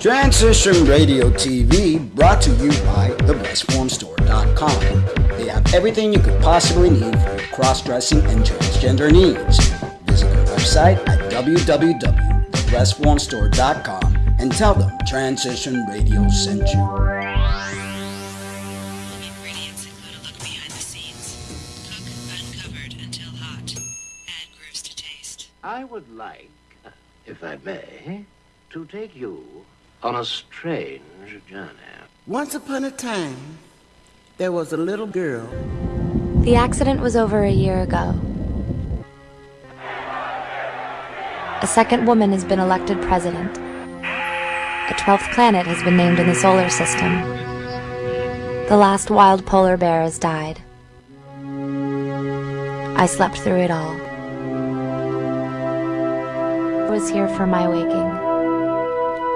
Transition Radio TV brought to you by thebestformstore.com. They have everything you could possibly need for your cross-dressing and transgender needs. Visit their website at www.thebestformstore.com and tell them Transition Radio sent you. Ingredients include a look behind the scenes. Cook uncovered until hot. Add grooves to taste. I would like, if I may, to take you on a strange journey. Once upon a time, there was a little girl. The accident was over a year ago. A second woman has been elected president. A twelfth planet has been named in the solar system. The last wild polar bear has died. I slept through it all. I was here for my waking.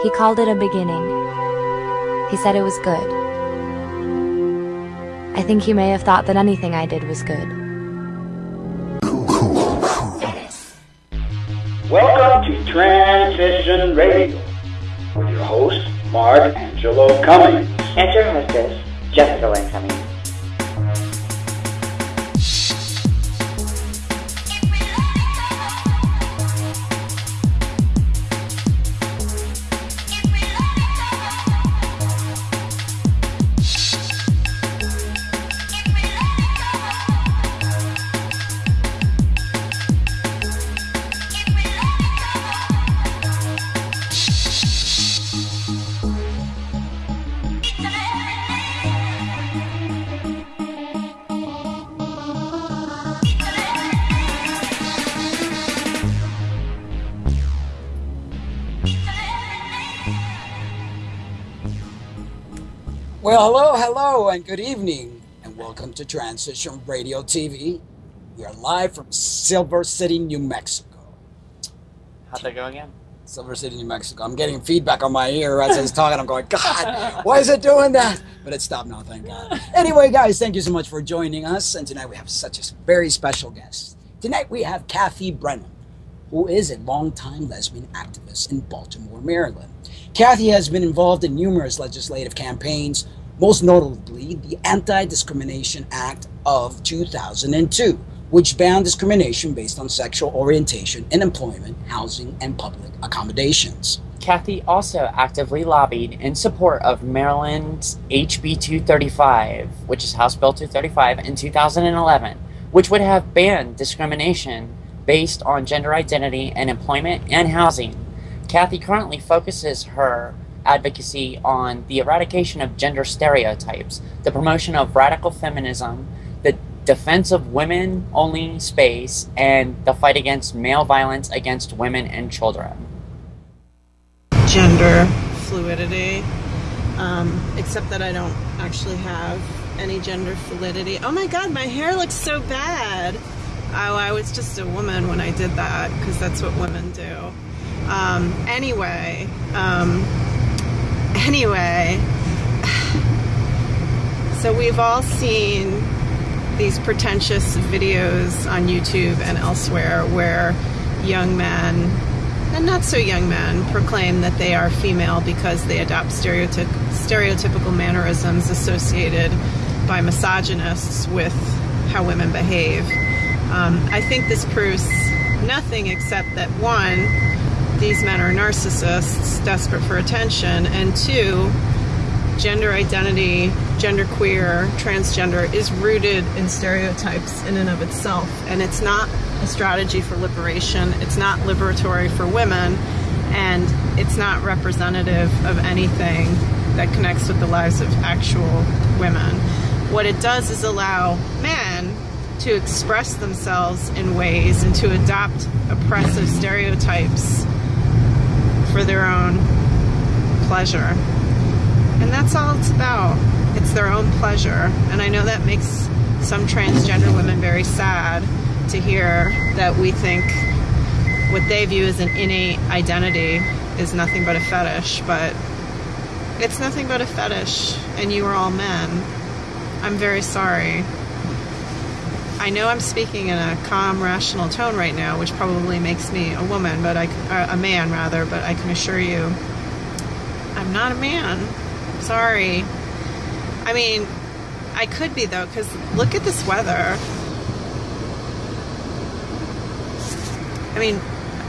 He called it a beginning. He said it was good. I think he may have thought that anything I did was good. Welcome to Transition Radio with your host, Mark Angelo Cummings. And your hostess, Jessica Lynn Cummings. And good evening, and welcome to Transition Radio TV. We are live from Silver City, New Mexico. How'd that go again? Silver City, New Mexico. I'm getting feedback on my ear as I was talking. I'm going, God, why is it doing that? But it stopped now, thank God. Anyway, guys, thank you so much for joining us. And tonight we have such a very special guest. Tonight we have Cathy Brennan, who is a longtime lesbian activist in Baltimore, Maryland. Cathy has been involved in numerous legislative campaigns, most notably the Anti Discrimination Act of 2002, which banned discrimination based on sexual orientation in employment, housing, and public accommodations. Cathy also actively lobbied in support of Maryland's HB 235, which is House Bill 235, in 2011, which would have banned discrimination based on gender identity in employment and housing. Cathy currently focuses her advocacy on the eradication of gender stereotypes, the promotion of radical feminism, the defense of women only space, and the fight against male violence against women and children. gender fluidity, um, except that I don't actually have any gender fluidity. Oh my god, my hair looks so bad. Oh, I was just a woman when I did that because that's what women do. Um, anyway, um, anyway, so we've all seen these pretentious videos on YouTube and elsewhere where young men and not so young men proclaim that they are female because they adopt stereotyp- stereotypical mannerisms associated by misogynists with how women behave. Um, I think this proves nothing except that one, these men are narcissists desperate for attention, and two, gender identity, genderqueer, transgender is rooted in stereotypes in and of itself. And it's not a strategy for liberation, it's not liberatory for women, and it's not representative of anything that connects with the lives of actual women. What it does is allow men to express themselves in ways and to adopt oppressive stereotypes for their own pleasure. And that's all it's about. It's their own pleasure. And I know that makes some transgender women very sad to hear that we think what they view as an innate identity is nothing but a fetish, but it's nothing but a fetish, and you are all men. I'm very sorry. I know I'm speaking in a calm, rational tone right now, which probably makes me a woman, but I, uh, a man rather, but I can assure you, I'm not a man. Sorry. I mean, I could be though, because look at this weather. I mean,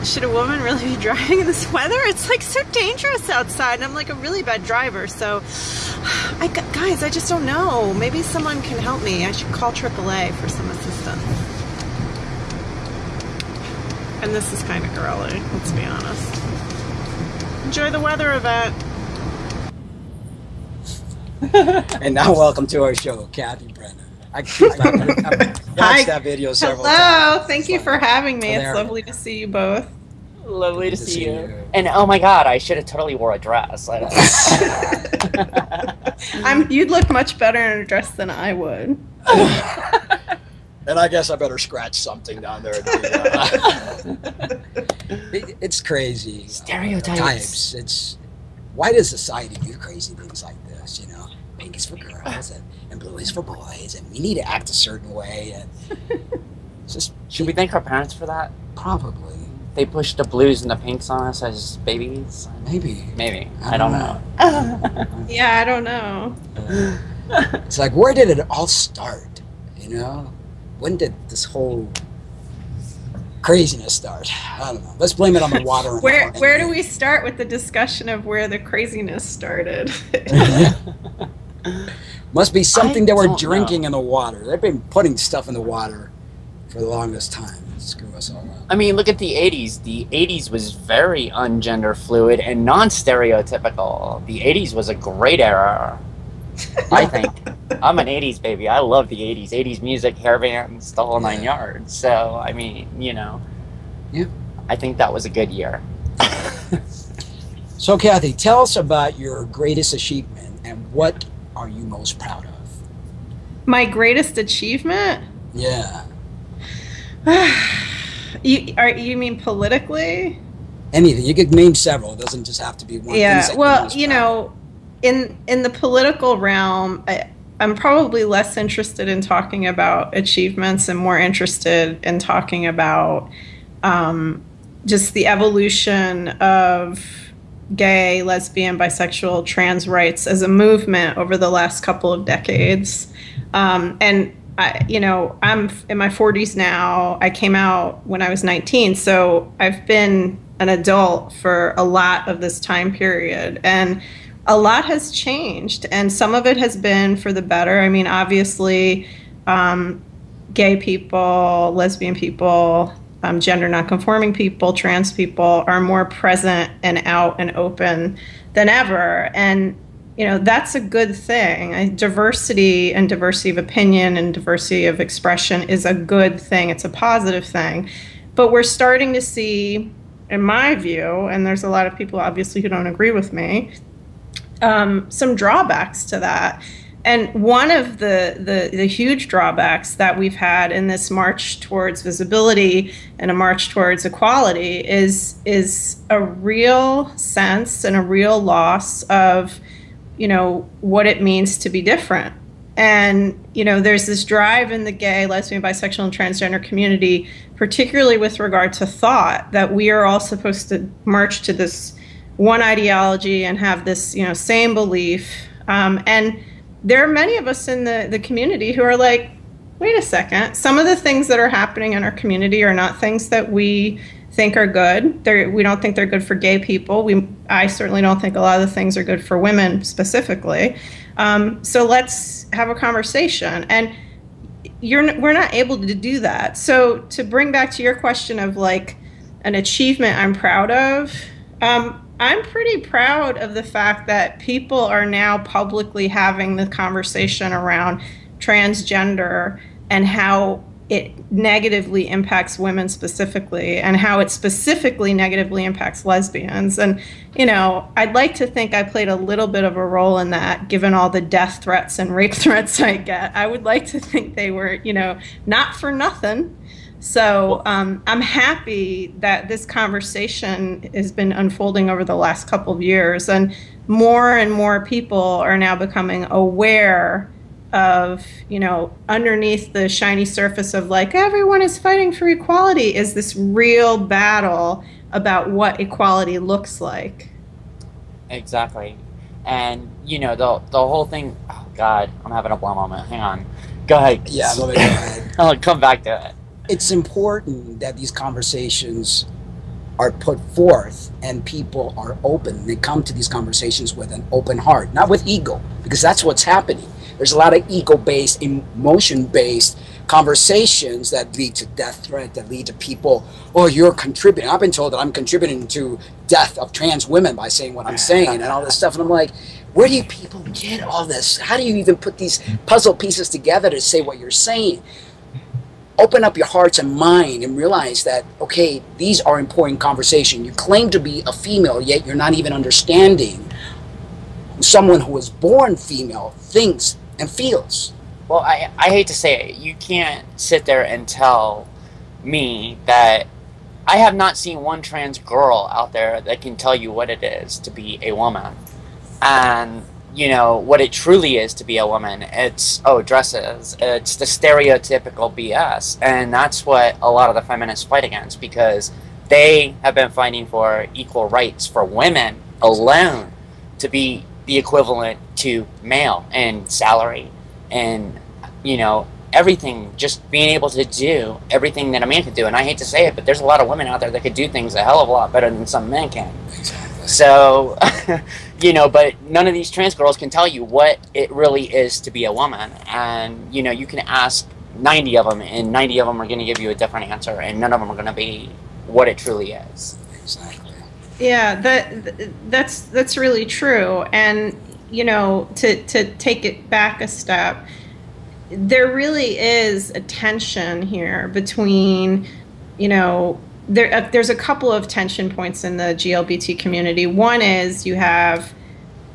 should a woman really be driving in this weather? It's like so dangerous outside, and I'm like a really bad driver. So, I guys, I just don't know. Maybe someone can help me. I should call AAA for some assistance. And this is kind of girly. Let's be honest. Enjoy the weather event. And now, welcome to our show, Cathy Brennan. I, I, watched Hi. that video several Hello. times. Thank It's you like- for having me. It's lovely to see you both. Lovely to to see see you. you. And oh my god, I should have totally wore a dress. I I'm. You'd look much better in a dress than I would. And I guess I better scratch something down there. too. It- it's crazy. Stereotypes. Types. It's why does society do crazy things like this? You know, pink is for girls and, and blue is for boys, and we need to act a certain way. And it's just Should we thank our parents for that? probably They pushed the blues and the pinks on us as babies. maybe. Maybe. I I don't don't know. Yeah, I don't know. It's like where did it all start? You know, when did this whole craziness start? I don't know. Let's blame it on the water. Where the- Where do we start with the discussion of where the craziness started? Must be something I that we're don't drinking in the water. They've been putting stuff in the water for the longest time. Screw us all up. I mean, look at the 80s. The 80s was very ungender fluid and non stereotypical. The 80s was a great era. I think. I'm an 80s baby. I love the 80s. 80s music, hair bands, the whole nine yards. So, I mean, you know. Yeah. I think that was a good year. So, Cathy, tell us about your greatest achievement and what are you most proud of? My greatest achievement? Yeah. You are you mean politically? Anything. You could name several. It doesn't just have to be one. yeah. Well, you know, in in the political realm, I, I'm probably less interested in talking about achievements and more interested in talking about um, just the evolution of gay, lesbian, bisexual, trans rights as a movement over the last couple of decades. Um, and I, you know, I'm in my 40s now. I came out when I was 19, so I've been an adult for a lot of this time period, and a lot has changed, and some of it has been for the better. I mean, obviously, um, gay people, lesbian people, um, gender nonconforming people, trans people are more present and out and open than ever, and you know that's a good thing. I, diversity and diversity of opinion and diversity of expression is a good thing. It's a positive thing. But we're starting to see in my view and there's a lot of people obviously who don't agree with me um, some drawbacks to that. And one of the, the the huge drawbacks that we've had in this march towards visibility and a march towards equality is is a real sense and a real loss of you know what it means to be different. And you know there's this drive in the gay lesbian bisexual and transgender community particularly with regard to thought that we are all supposed to march to this one ideology and have this you know same belief. Um, and there are many of us in the, the community who are like wait a second some of the things that are happening in our community are not things that we think are good. They're, we don't think they're good for gay people. We, I certainly don't think a lot of the things are good for women specifically. Um, so let's have a conversation. And you're, we're not able to do that. So to bring back to your question of like an achievement I'm proud of, um, I'm pretty proud of the fact that people are now publicly having the conversation around transgender and how it negatively impacts women specifically and how it specifically negatively impacts lesbians. And you know i'd like to think i played a little bit of a role in that given all the death threats and rape threats i get. I would like to think they were you know not for nothing. So um, i'm happy that this conversation has been unfolding over the last couple of years. And more and more people are now becoming aware of you know underneath the shiny surface of like everyone is fighting for equality is this real battle about what equality looks like Exactly. and you know the the whole thing. Oh God, I'm having a blow moment. Hang on. Go ahead. Yeah, let me go ahead. I'll come back to it. It's important that these conversations are put forth and people are open. They come to these conversations with an open heart, not with ego, because that's what's happening. There's a lot of ego based, emotion based conversations that lead to death threat, that lead to people, oh, you're contributing. I've been told that I'm contributing to death of trans women by saying what I'm saying and all this stuff. And I'm like, where do you people get all this? How do you even put these puzzle pieces together to say what you're saying? Open up your hearts and mind and realize that, okay, these are important conversations. You claim to be a female, yet you're not even understanding someone who was born female thinks and feels. Well, I, I hate to say it, you can't sit there and tell me that I have not seen one trans girl out there that can tell you what it is to be a woman. And, you know, what it truly is to be a woman. It's, oh, dresses. It's the stereotypical BS. And that's what a lot of the feminists fight against because they have been fighting for equal rights for women alone to be the equivalent to male and salary and you know everything just being able to do everything that a man could do. And i hate to say it but there's a lot of women out there that could do things a hell of a lot better than some men can. So you know but none of these trans girls can tell you what it really is to be a woman. And you know you can ask 90 of them and 90 of them are going to give you a different answer and none of them are going to be what it truly is. Exactly. Yeah, that that's that's really true. And you know, to to take it back a step, there really is a tension here between, you know, there uh, there's a couple of tension points in the GLBT community. One is you have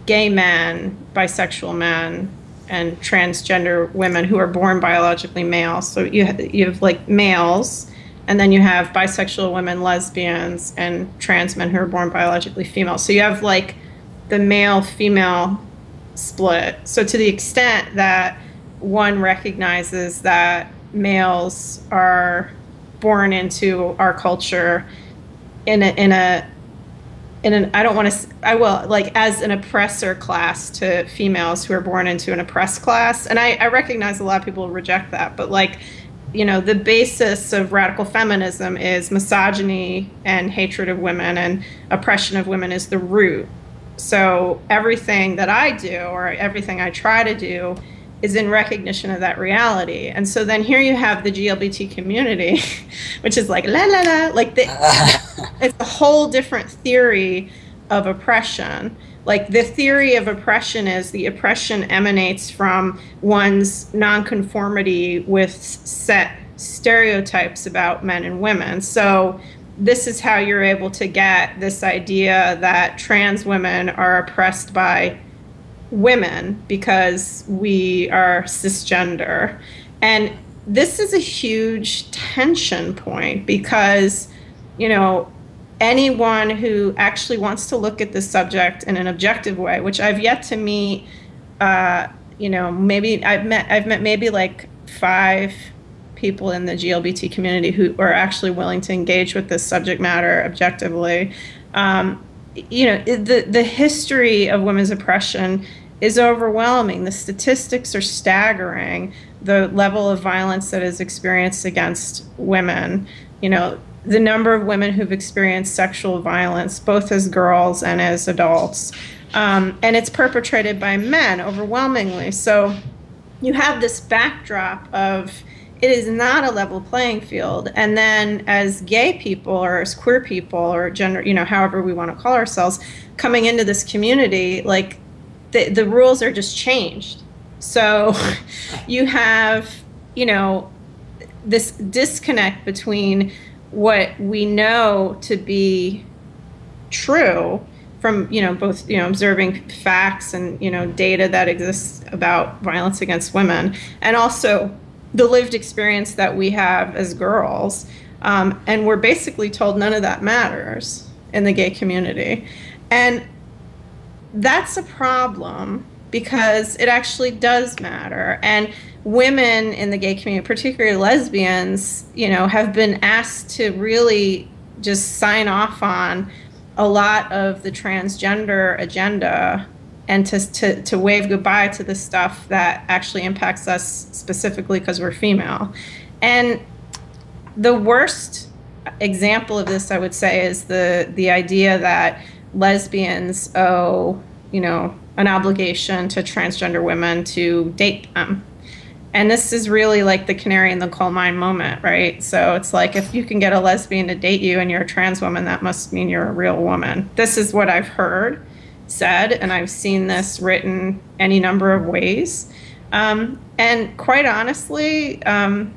gay men, bisexual men, and transgender women who are born biologically male. So you you have like males and then you have bisexual women, lesbians, and trans men who are born biologically female. So you have like the male female split. So to the extent that one recognizes that males are born into our culture in a in a in an I don't want to I will like as an oppressor class to females who are born into an oppressed class and I, I recognize a lot of people reject that but like you know, the basis of radical feminism is misogyny and hatred of women and oppression of women is the root. So everything that I do or everything I try to do is in recognition of that reality. And so then here you have the GLBT community, which is like la la la, like the, it's a whole different theory of oppression like the theory of oppression is the oppression emanates from one's nonconformity with set stereotypes about men and women. So this is how you're able to get this idea that trans women are oppressed by women because we are cisgender. And this is a huge tension point because, you know, anyone who actually wants to look at this subject in an objective way, which I've yet to meet, uh, you know, maybe I've met I've met maybe like five people in the GLBT community who are actually willing to engage with this subject matter objectively. Um, you know, the the history of women's oppression is overwhelming. The statistics are staggering. The level of violence that is experienced against women. You know, the number of women who've experienced sexual violence, both as girls and as adults. Um, and it's perpetrated by men overwhelmingly. So you have this backdrop of it is not a level playing field. And then as gay people or as queer people or gender, you know, however we want to call ourselves, coming into this community, like the, the rules are just changed. So you have, you know, this disconnect between what we know to be true from you know both you know observing facts and you know data that exists about violence against women and also the lived experience that we have as girls. Um, and we're basically told none of that matters in the gay community. And that's a problem because it actually does matter. And women in the gay community, particularly lesbians, you know, have been asked to really just sign off on a lot of the transgender agenda and to, to, to wave goodbye to the stuff that actually impacts us specifically because we're female. And the worst example of this, I would say, is the, the idea that lesbians owe, you know, an obligation to transgender women to date them. And this is really like the canary in the coal mine moment, right? So it's like if you can get a lesbian to date you and you're a trans woman, that must mean you're a real woman. This is what I've heard said, and I've seen this written any number of ways. Um, and quite honestly, um,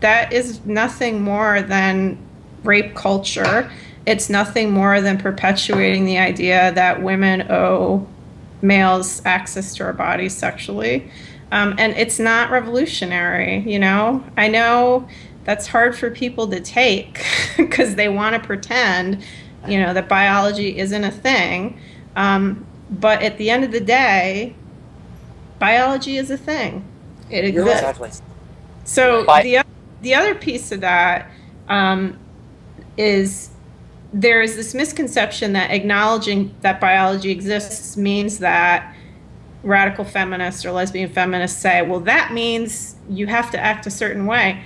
that is nothing more than rape culture. It's nothing more than perpetuating the idea that women owe males access to our bodies sexually. Um, and it's not revolutionary, you know? I know that's hard for people to take because they want to pretend, you know, that biology isn't a thing. Um, but at the end of the day, biology is a thing. It exists. Exactly. So Bi- the the other piece of that um, is there is this misconception that acknowledging that biology exists means that radical feminists or lesbian feminists say, well, that means you have to act a certain way.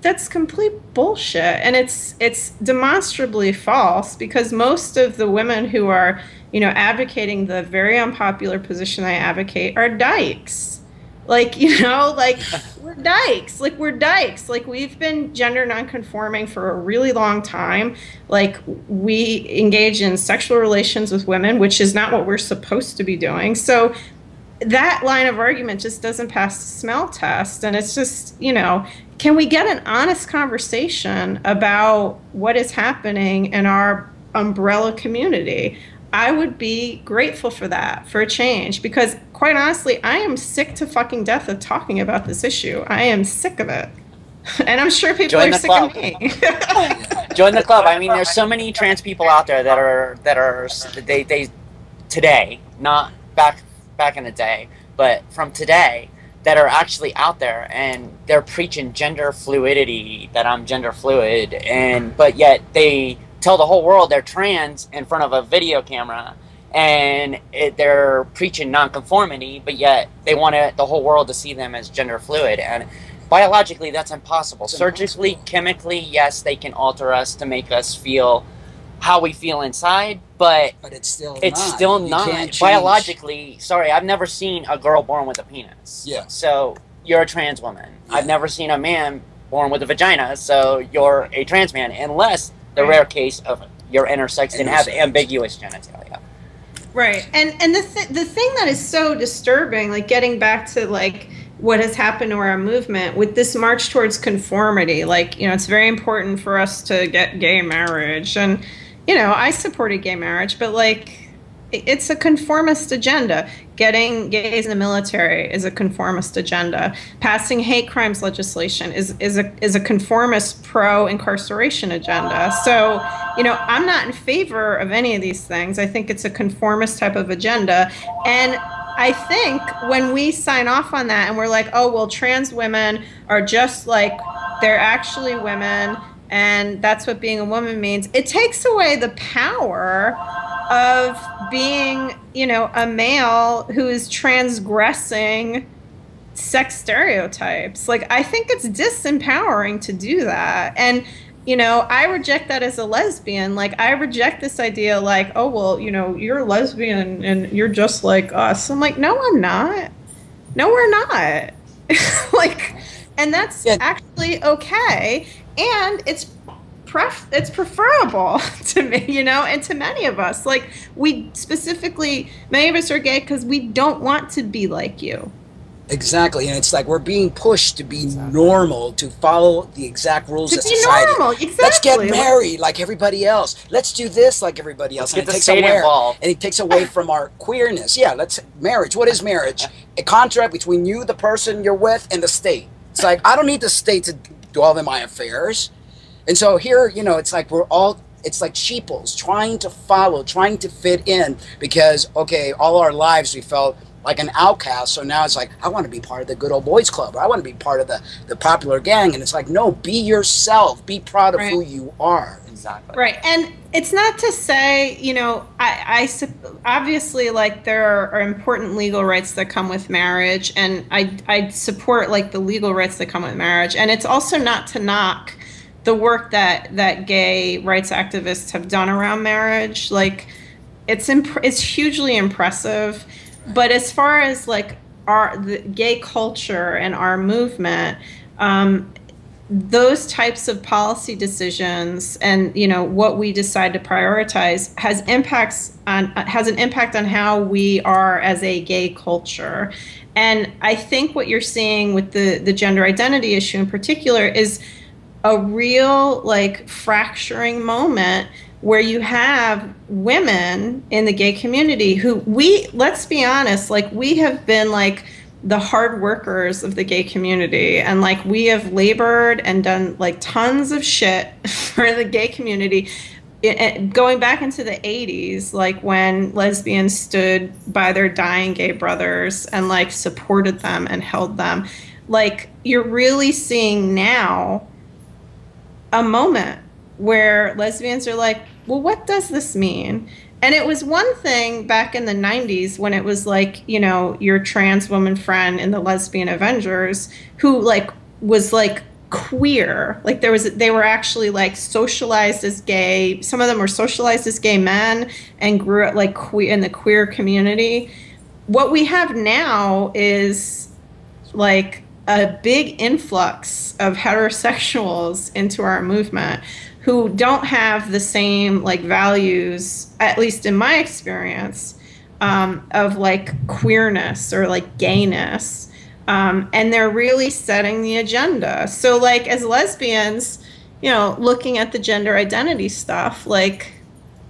That's complete bullshit, and it's it's demonstrably false because most of the women who are you know advocating the very unpopular position I advocate are dykes. Like you know, like we're dykes. Like we're dykes. Like we've been gender nonconforming for a really long time. Like we engage in sexual relations with women, which is not what we're supposed to be doing. So that line of argument just doesn't pass the smell test. And it's just you know can we get an honest conversation about what is happening in our umbrella community? I would be grateful for that for a change because quite honestly i am sick to fucking death of talking about this issue. I am sick of it. And i'm sure people Join are sick club. of me. Join the club. I mean, there's so many trans people out there that are that are they they today, not back back in the day, but from today that are actually out there and they're preaching gender fluidity that I'm gender fluid and but yet they tell the whole world they're trans in front of a video camera and it, they're preaching nonconformity but yet they want it, the whole world to see them as gender fluid. And biologically that's impossible. Surgically chemically yes they can alter us to make us feel how we feel inside but But it's still it's not. still You not biologically. Sorry, I've never seen a girl born with a penis. Yeah. So you're a trans woman. Yeah. I've never seen a man born with a vagina. So you're a trans man, unless the Right. rare case of you're intersex and have ambiguous genitalia. Right. And and the th- the thing that is so disturbing, like getting back to like what has happened to our movement with this march towards conformity, like you know, it's very important for us to get gay marriage, and you know, I supported gay marriage, but like it's a conformist agenda. Getting gays in the military is a conformist agenda. Passing hate crimes legislation is is a is a conformist pro incarceration agenda. So, you know, I'm not in favor of any of these things. I think it's a conformist type of agenda. And I think when we sign off on that and we're like, oh, well, trans women are just like, they're actually women and that's what being a woman means, it takes away the power of being, you know, a male who is transgressing sex stereotypes. Like, I think it's disempowering to do that. And, you know, I reject that as a lesbian. Like, I reject this idea, like, oh, well, you know, you're a lesbian and you're just like us. I'm like, no, I'm not. No, we're not. like, and that's Yeah. actually okay. And it's pref- it's preferable to me, you know, and to many of us. Like we specifically, many of us are gay because we don't want to be like you. Exactly, and it's like we're being pushed to be normal, to follow the exact rules To of be society. normal, Let's get married like everybody else. Let's do this like everybody else. Let's and it takes away, involved. and it takes away from our queerness. Yeah, let's marriage. What is marriage? A contract between you, the person you're with, and the state. It's like I don't need the state to dwell in my affairs. And so here, you know, it's like we're all it's like sheeples trying to follow, trying to fit in because okay, all our lives we felt like an outcast. So now it's like I want to be part of the good old boys club. Or I want to be part of the the popular gang. And it's like no, be yourself. Be proud of Right. who you are. Exactly. Right, and it's not to say, you know, I, I obviously like there are, are important legal rights that come with marriage, and I I support like the legal rights that come with marriage, and it's also not to knock the work that that gay rights activists have done around marriage. Like, it's imp- it's hugely impressive, but as far as like our gay culture and our movement. Um, those types of policy decisions and you know what we decide to prioritize has impacts on has an impact on how we are as a gay culture and i think what you're seeing with the the gender identity issue in particular is a real like fracturing moment where you have women in the gay community who we let's be honest like we have been like the hard workers of the gay community. And like we have labored and done like tons of shit for the gay community. It- going back into the 80s like when lesbians stood by their dying gay brothers and like supported them and held them. Like you're really seeing now a moment where lesbians are like, well, what does this mean? And it was one thing back in the 90s when it was like, you know, your trans woman friend in the Lesbian Avengers who like was like queer. Like there was they were actually like socialized as gay. Some of them were socialized as gay men and grew up like queer in the queer community. What we have now is like a big influx of heterosexuals into our movement who don't have the same like values at least in my experience um, of like queerness or like gayness um, and they're really setting the agenda. So like as lesbians you know looking at the gender identity stuff like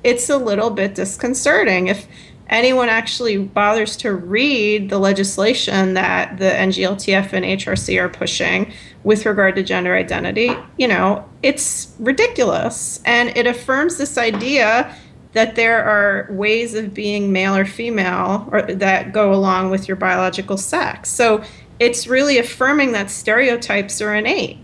it's a little bit disconcerting. If anyone actually bothers to read the legislation that the NGLTF and HRC are pushing with regard to gender identity, you know, it's ridiculous. And it affirms this idea that there are ways of being male or female or that go along with your biological sex. So it's really affirming that stereotypes are innate.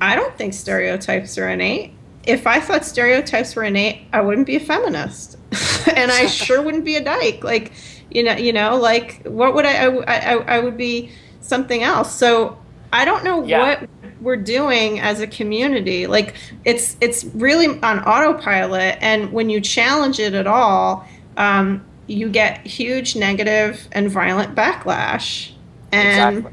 I don't think stereotypes are innate. If I thought stereotypes were innate, I wouldn't be a feminist, and I sure wouldn't be a dyke. Like, you know, you know, like what would I? I, I, I would be something else. So I don't know Yeah. what we're doing as a community. Like, it's it's really on autopilot, and when you challenge it at all, um, you get huge negative and violent backlash. And Exactly.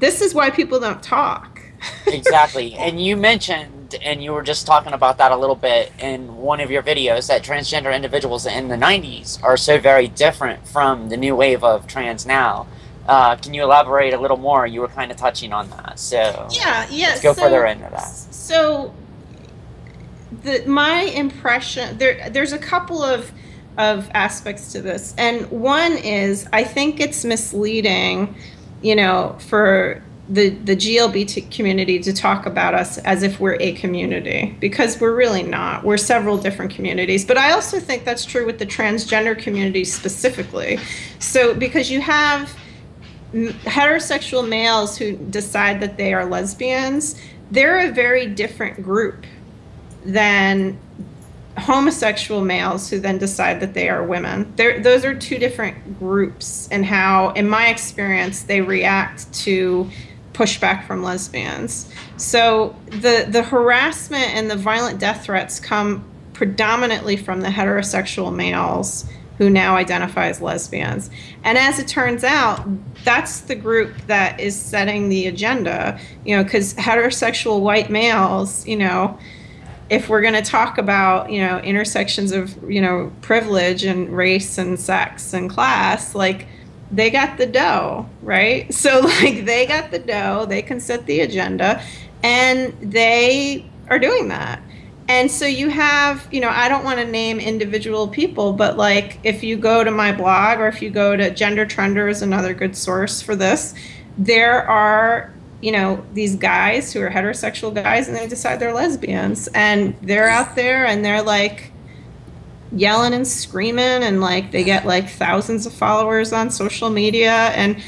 this is why people don't talk. exactly. And you mentioned, and you were just talking about that a little bit in one of your videos, that transgender individuals in the 90s are so very different from the new wave of trans now. Uh, can you elaborate a little more? You were kind of touching on that. So Yeah, yeah. let's go so- further into that. So, the my impression there there's a couple of of aspects to this, and one is I think it's misleading, you know, for the the GLBT community to talk about us as if we're a community because we're really not. We're several different communities, but I also think that's true with the transgender community specifically. So because you have heterosexual males who decide that they are lesbians, they're a very different group than homosexual males who then decide that they are women. They're, those are two different groups, and how, in my experience, they react to pushback from lesbians. So the the harassment and the violent death threats come predominantly from the heterosexual males who now identify as lesbians. And as it turns out, that's the group that is setting the agenda, you know, because heterosexual white males, you know, if we're going to talk about, you know, intersections of, you know, privilege and race and sex and class, like they got the dough, right? So, like, they got the dough, they can set the agenda, and they are doing that. And so you have, you know, I don't want to name individual people, but like if you go to my blog or if you go to Gender Trender is another good source for this, there are, you know, these guys who are heterosexual guys and they decide they're lesbians and they're out there and they're like yelling and screaming and like they get like thousands of followers on social media and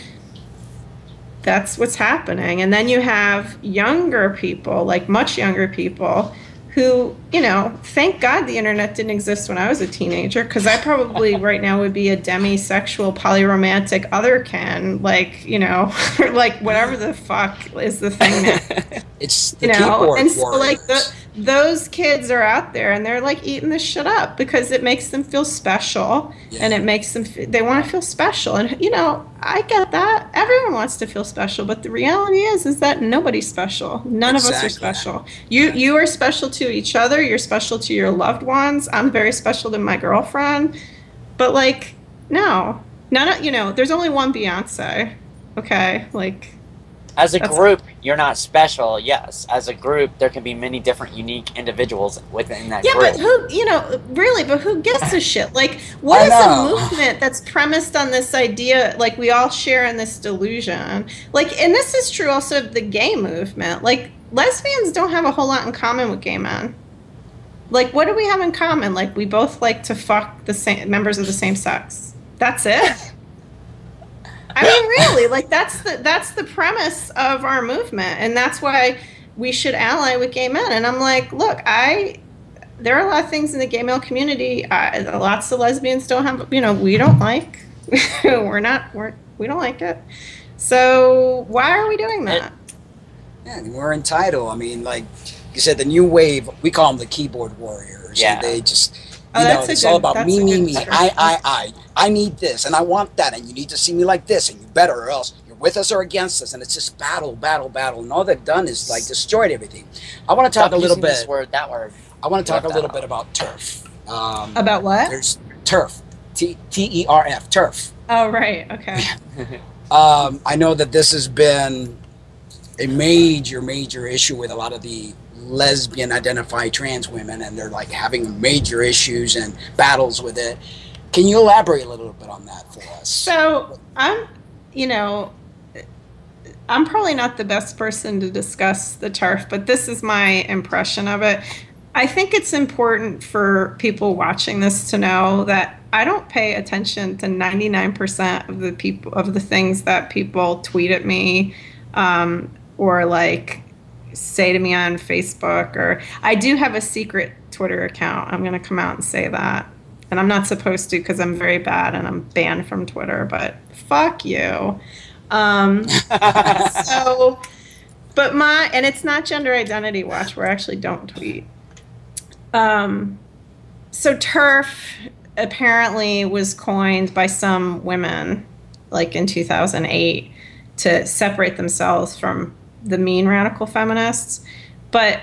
that's what's happening. And then you have younger people like much younger people who you know thank god the internet didn't exist when i was a teenager because i probably right now would be a demisexual polyromantic other can like you know like whatever the fuck is the thing now. It's the you know and so like the, those kids are out there and they're like eating this shit up because it makes them feel special and it makes them they want to feel special. And you know i get that. Everyone wants to feel special but the reality is is that nobody's special. None of us are special. You you are special to each other. You're special to your loved ones. I'm very special to my girlfriend. But like no. None of you know there's only one beyonce okay? Like As a group, you're not special. Yes, as a group, there can be many different unique individuals within that group. Yeah, group. but who, you know, really, but who gives a shit? Like, what is a movement that's premised on this idea, like, we all share in this delusion? Like, and this is true also of the gay movement. Like, lesbians don't have a whole lot in common with gay men. Like, what do we have in common? Like, we both like to fuck the same members of the same sex. That's it. I mean, really, like that's the that's the premise of our movement, and that's why we should ally with gay men. And I'm like, look, I there are a lot of things in the gay male community. I, lots of lesbians don't have, you know, we don't like. we're not, we're, we don't like it. So why are we doing that? Yeah, we're entitled. I mean, like you said, the new wave, we call them the keyboard warriors. Yeah. And they just, Oh, you know, that's a it's all about that's me, me, me. I. I, I. I need this and I want that. And you need to see me like this and you better or else you're with us or against us. And it's just battle, battle, battle. And all they've done is like destroyed everything. I want to talk Stop a little using this bit. word, that word. I want to talk a little out. bit about TERF. Um, About what? there's TERF. T T E R F. TERF. Oh, right. Okay. Um, I know that this has been a major, major issue with a lot of the lesbian identify trans women, and they're like having major issues and battles with it. Can you elaborate a little bit on that for us? So I'm, you know, I'm probably not the best person to discuss the TERF, but this is my impression of it. I think it's important for people watching this to know that I don't pay attention to 99% of the people of the things that people tweet at me um, or like say to me on Facebook or I do have a secret Twitter account. I'm going to come out and say that. And I'm not supposed to because I'm very bad and I'm banned from Twitter, but fuck you. Um, so, but my, and it's not Gender Identity Watch, where I actually don't tweet. Um, so TERF apparently was coined by some women, like in 2008, to separate themselves from the mean radical feminists. But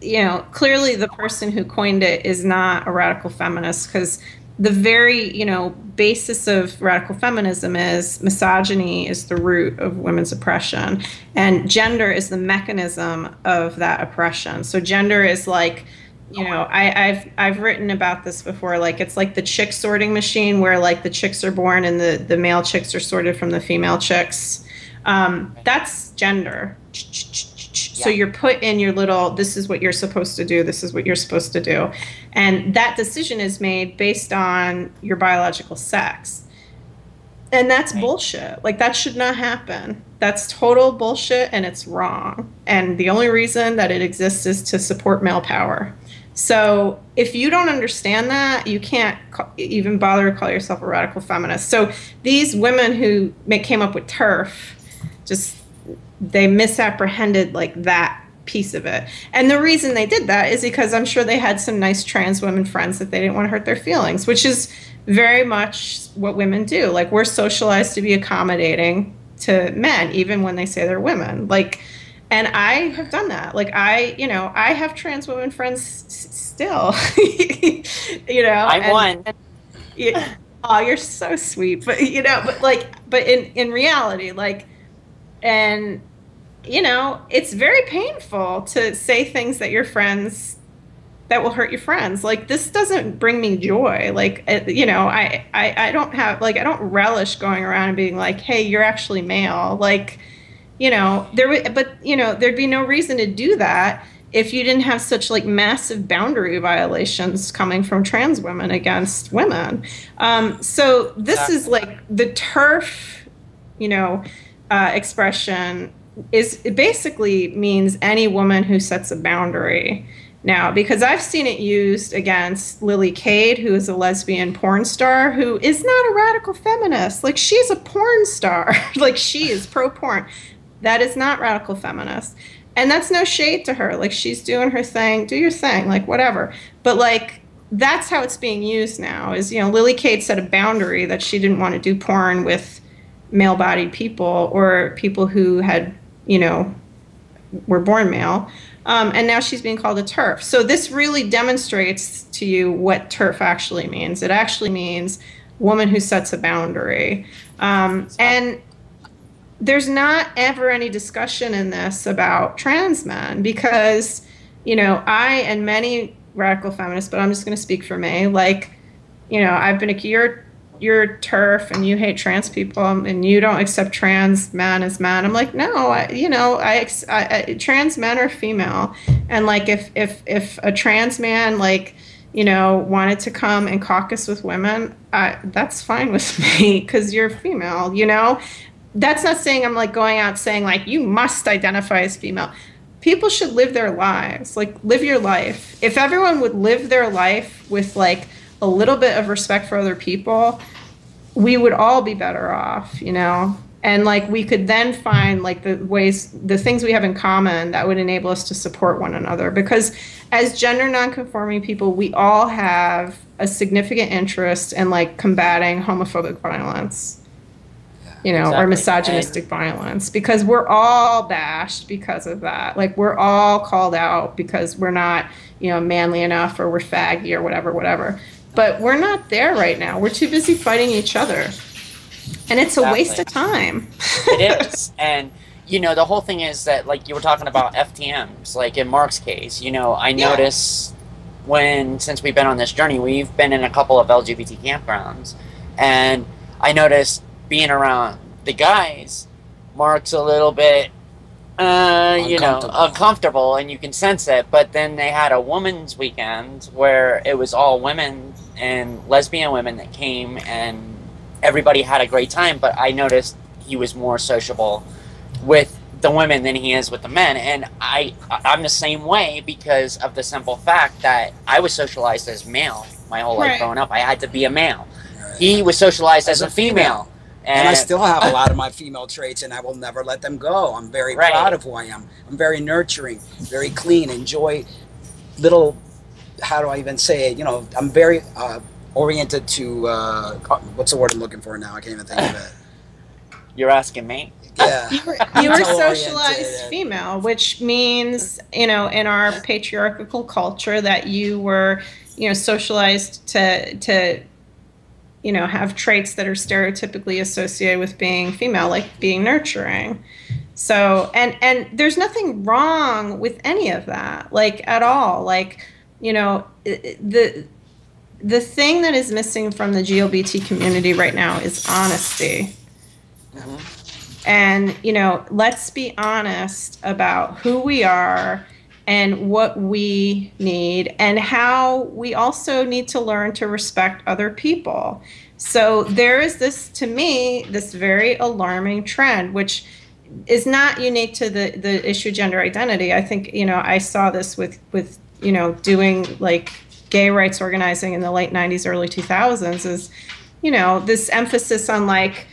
you know, clearly the person who coined it is not a radical feminist because the very, you know, basis of radical feminism is misogyny is the root of women's oppression and gender is the mechanism of that oppression. So gender is like you know, I, I've I've written about this before. Like it's like the chick sorting machine, where like the chicks are born and the the male chicks are sorted from the female chicks. Um, that's gender. So you're put in your little. This is what you're supposed to do. This is what you're supposed to do, and that decision is made based on your biological sex. And that's Right. bullshit. Like that should not happen. That's total bullshit and it's wrong. And the only reason that it exists is to support male power. So if you don't understand that, you can't ca- even bother to call yourself a radical feminist. So these women who came up with TERF, just they misapprehended like that piece of it. And the reason they did that is because I'm sure they had some nice trans women friends that they didn't want to hurt their feelings, which is very much what women do. Like we're socialized to be accommodating to men, even when they say they're women. Like, and I have done that. Like I, you know, I have trans women friends s- still. you know, I'm and- one. yeah. Oh, you're so sweet. But you know, but like, but in in reality, like, and you know, it's very painful to say things that your friends that will hurt your friends. Like this doesn't bring me joy. Like uh, you know, I, I I don't have like I don't relish going around and being like, hey, you're actually male. Like, you know, there would, but you know, there'd be no reason to do that if you didn't have such like massive boundary violations coming from trans women against women. Um, so this is like the TERF, you know, uh, expression is it basically means any woman who sets a boundary. Now, because I've seen it used against Lily Cade, who is a lesbian porn star, who is not a radical feminist. Like, she's a porn star. like, she is pro porn. That is not radical feminist. And that's no shade to her. Like, she's doing her thing. Do your thing. Like, whatever. But, like, that's how it's being used now is, you know, Lily Cade set a boundary that she didn't want to do porn with male bodied people or people who had, you know, were born male. Um, and now she's being called a TERF. So this really demonstrates to you what TERF actually means. It actually means woman who sets a boundary. Um, and there's not ever any discussion in this about trans men because, you know, I and many radical feminists, but I'm just going to speak for me, like, you know, I've been a you're you're TERF and you hate trans people and you don't accept trans men as men. I'm like, no, I, you know, I, I, I, trans men are female, and like if if if a trans man like you know wanted to come and caucus with women, I, that's fine with me because you're female. You know, that's not saying I'm like going out saying like you must identify as female. People should live their lives. Like live your life. If everyone would live their life with like a little bit of respect for other people, we would all be better off, you know? And like we could then find like the ways, the things we have in common that would enable us to support one another. Because as gender nonconforming people, we all have a significant interest in like combating homophobic violence, you know, or Exactly. misogynistic violence because we're all bashed because of that. Like we're all called out because we're not, you know, manly enough or we're faggy or whatever, whatever. But we're not there right now. We're too busy fighting each other. And it's a waste of time. it is and you know the whole thing is that like you were talking about ftms like in mark's case you know i Yeah. notice when since we've been on this journey we've been in a couple of lgbt campgrounds and i noticed being around the guys mark's a little bit uh, you know, Uncomfortable. uncomfortable, and you can sense it. But then they had a women's weekend where it was all women and lesbian women that came, and everybody had a great time. But I noticed he was more sociable with the women than he is with the men, and I I'm the same way because of the simple fact that I was socialized as male my whole life Right. growing up. I had to be a male. He was socialized as, As a a female. female. and I still have a lot of my female traits, and I will never let them go. I'm very Right. proud of who I am. I'm very nurturing, very clean. Enjoy little. How do I even say it? You know, I'm very uh, oriented to uh, what's the word I'm looking for now? I can't even think of it. You're asking me. Yeah, you were, you were socialized female, which means, you know, in our patriarchal culture that you were, you know, socialized to to you know, have traits that are stereotypically associated with being female, like being nurturing. So, and and there's nothing wrong with any of that, like at all. Like, you know, the the thing that is missing from the GLBT community right now is honesty. Mm-hmm. And, you know, let's be honest about who we are and what we need and how we also need to learn to respect other people. So there is this, to me, this very alarming trend, which is not unique to the, the issue gender identity. I think, you know, I saw this with, with, you know, doing like gay rights organizing in the late 90s, early 2000s is, you know, this emphasis on like,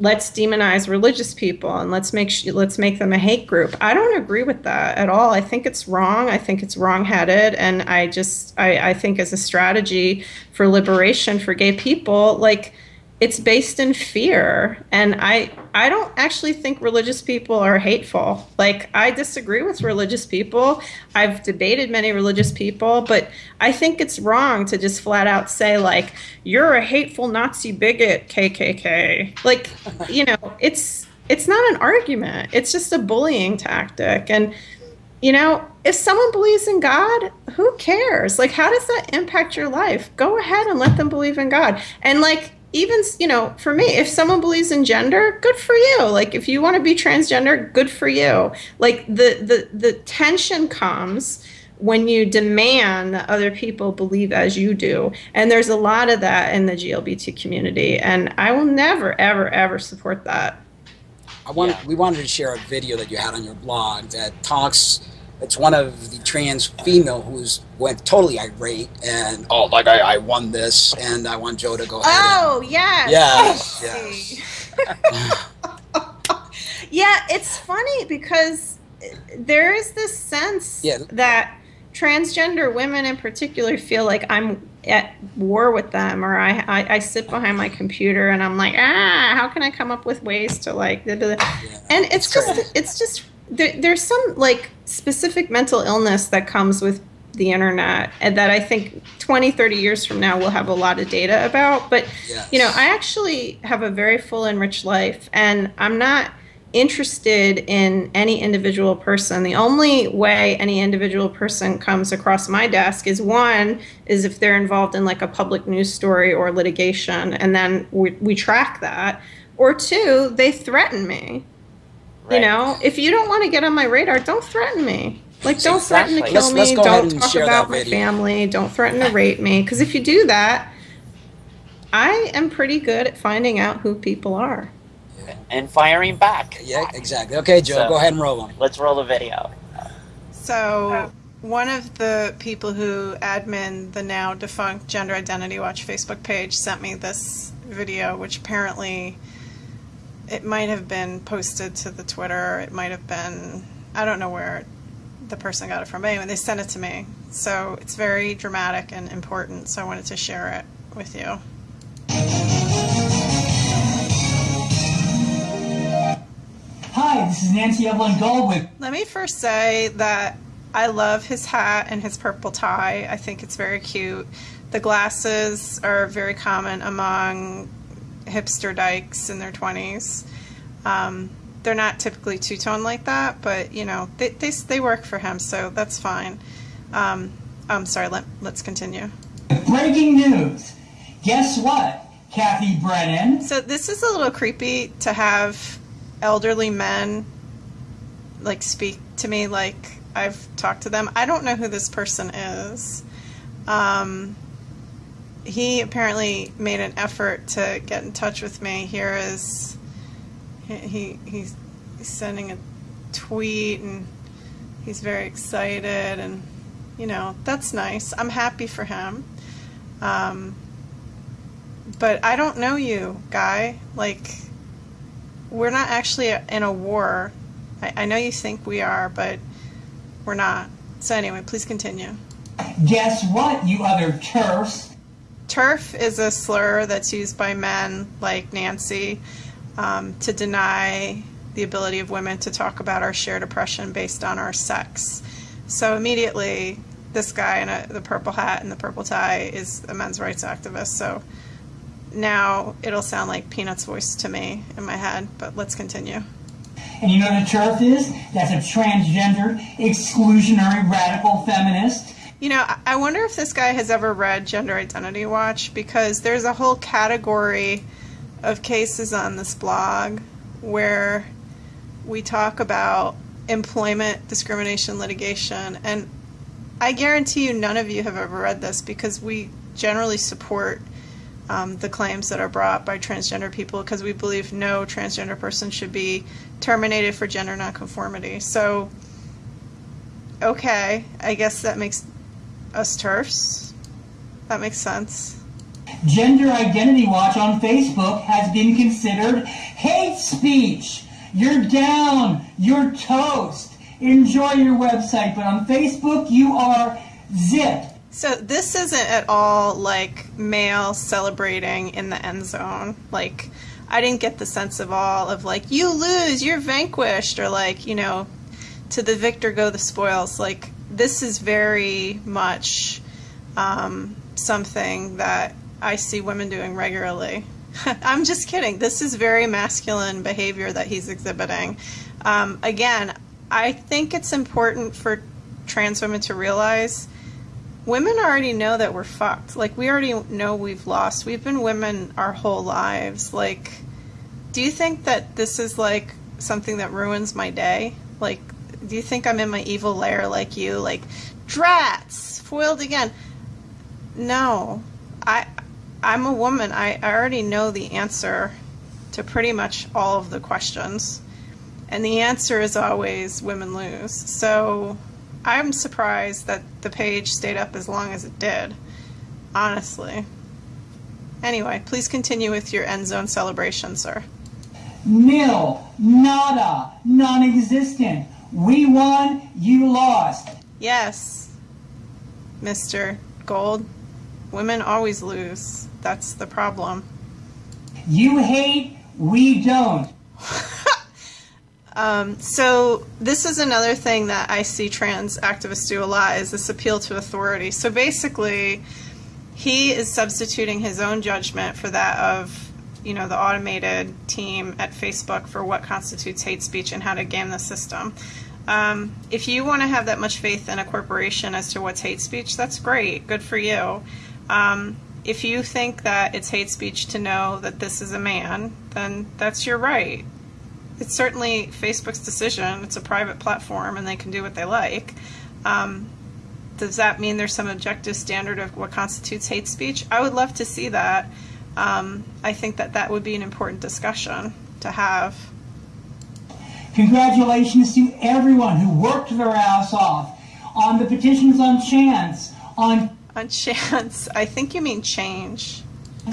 let's demonize religious people and let's make let's make them a hate group. I don't agree with that at all. I think it's wrong. I think it's wrong-headed, and I just I, I think as a strategy for liberation for gay people, like it's based in fear. And I I don't actually think religious people are hateful. Like I disagree with religious people. I've debated many religious people, but I think it's wrong to just flat out say like you're a hateful Nazi bigot KKK. Like, you know, it's it's not an argument. It's just a bullying tactic and you know, if someone believes in God, who cares? Like, how does that impact your life? Go ahead and let them believe in God. And like, even you know for me if someone believes in gender good for you like if you want to be transgender good for you like the the the tension comes when you demand that other people believe as you do and there's a lot of that in the glbt community and i will never ever ever support that I wanted, Yeah. we wanted to share a video that you had on your blog that talks. It's one of the trans female who's went totally irate and oh, like I, I won this, and I want Joe to go ahead. oh yes Yes, yes. yeah, it's funny because there is this sense Yeah. that transgender women in particular feel like I'm at war with them or I, I, I sit behind my computer and I'm like, ah, how can I come up with ways to like, da." Yeah. and it's just, it's just, there, there's some like specific mental illness that comes with the internet and that I think 20, 30 years from now we'll have a lot of data about. But Yes. you know, I actually have a very full and rich life, and I'm not interested in any individual person. The only way any individual person comes across my desk is one is if they're involved in like a public news story or litigation, and then we, we track that. Or two, they threaten me. You know, if you don't want to get on my radar, don't threaten me. Like, don't threaten to kill Let's- me. let's don't talk about my family. Don't threaten to rape me. Because if you do that, I am pretty good at finding out who people are. And firing back. Yeah, exactly. Okay, Joe, So- go ahead and roll on. Let's roll the video. So, one of the people who admin the now defunct Gender Identity Watch Facebook page sent me this video, which apparently it might have been posted to the Twitter. It might have been, I don't know where the person got it from. But anyway, they sent it to me. So, it's very dramatic and important. So, I wanted to share it with you. Hi, this is Nancy Evelyn Gold with Let me first say that I love his hat and his purple tie. I think it's very cute. The glasses are very common among hipster dykes in their 20s. Um, they're not typically two tone like that, but you know, they, they, they work for him, so that's fine. Um, I'm sorry, let, let's continue. breaking news. Guess what, Cathy Brennan? So this is a little creepy to have elderly men like speak to me like I've talked to them. I don't know who this person is. Um, he apparently made an effort to get in touch with me. Here is he, he he's, he's sending a tweet and he's very excited and you know that's nice. I'm happy for him. Um, but I don't know you, guy. Like, we're not actually in a war. I, I know you think we are, but we're not. So, anyway, please continue. Guess what, you other TERFs? TERF is a slur that's used by men like Nancy um, to deny the ability of women to talk about our shared oppression based on our sex. So immediately, this guy in a, the purple hat and the purple tie is a men's rights activist. So now it'll sound like Peanut's voice to me in my head, but let's continue. And you know what a TERF is? That's a transgender, exclusionary, radical feminist. You know, I- wonder if this guy has ever read Gender Identity Watch because there's a whole category of cases on this blog where we talk about employment discrimination litigation. And I guarantee you, none of you have ever read this because we generally support um, the claims that are brought by transgender people because we believe no transgender person should be terminated for gender nonconformity. So, okay, I guess that makes us TERFs. That makes sense. Gender Identity Watch on Facebook has been considered hate speech. You're down. You're toast. Enjoy your website, but on Facebook you are zipped. So this isn't at all like male celebrating in the end zone. Like I didn't get the sense of all of like you lose, you're vanquished, or like you know, to the victor go the spoils. Like this is very much um, something that I see women doing regularly. I'm just kidding. This is very masculine behavior that he's exhibiting. Um, again, I think it's important for trans women to realize women already know that we're fucked. Like we already know we've lost. We've been women our whole lives. Like do you think that this is like something that ruins my day? Like do you think I'm in my evil lair like you? Like drats, foiled again. No. I I'm a woman. I, I already know the answer to pretty much all of the questions. And the answer is always women lose. So I'm surprised that the page stayed up as long as it did. Honestly. Anyway, please continue with your end zone celebration, sir. Nil, nada, non existent. We won, you lost. Yes, Mr. Gold. Women always lose. That's the problem. You hate, we don't. Um, so this is another thing that I see trans activists do a lot is this appeal to authority. So basically, he is substituting his own judgment for that of, you know, the automated team at Facebook for what constitutes hate speech and how to game the system. Um, if you want to have that much faith in a corporation as to what's hate speech, that's great. Good for you. Um, if you think that it's hate speech to know that this is a man, then that's your right it's certainly Facebook's decision. It's a private platform, and they can do what they like. Um, does that mean there's some objective standard of what constitutes hate speech? I would love to see that. Um, I think that that would be an important discussion to have. Congratulations to everyone who worked their ass off on the petitions on chance, on On chance, I think you mean change.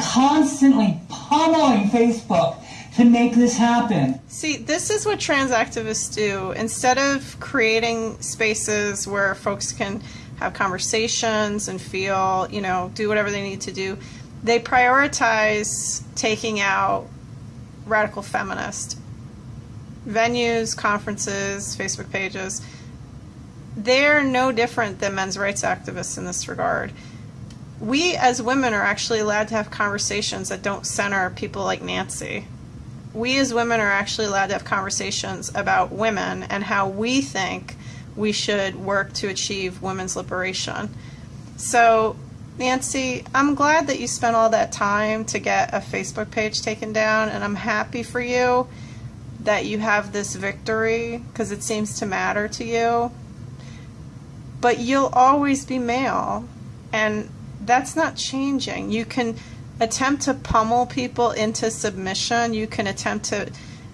constantly pummeling Facebook to make this happen. See, this is what trans activists do. Instead of creating spaces where folks can have conversations and feel, you know, do whatever they need to do, they prioritize taking out radical feminist venues, conferences, Facebook pages. They're no different than men's rights activists in this regard. We as women are actually allowed to have conversations that don't center people like Nancy we as women are actually allowed to have conversations about women and how we think we should work to achieve women's liberation. So, Nancy, I'm glad that you spent all that time to get a Facebook page taken down, and I'm happy for you that you have this victory because it seems to matter to you. But you'll always be male, and that's not changing. You can attempt to pummel people into submission. You can attempt to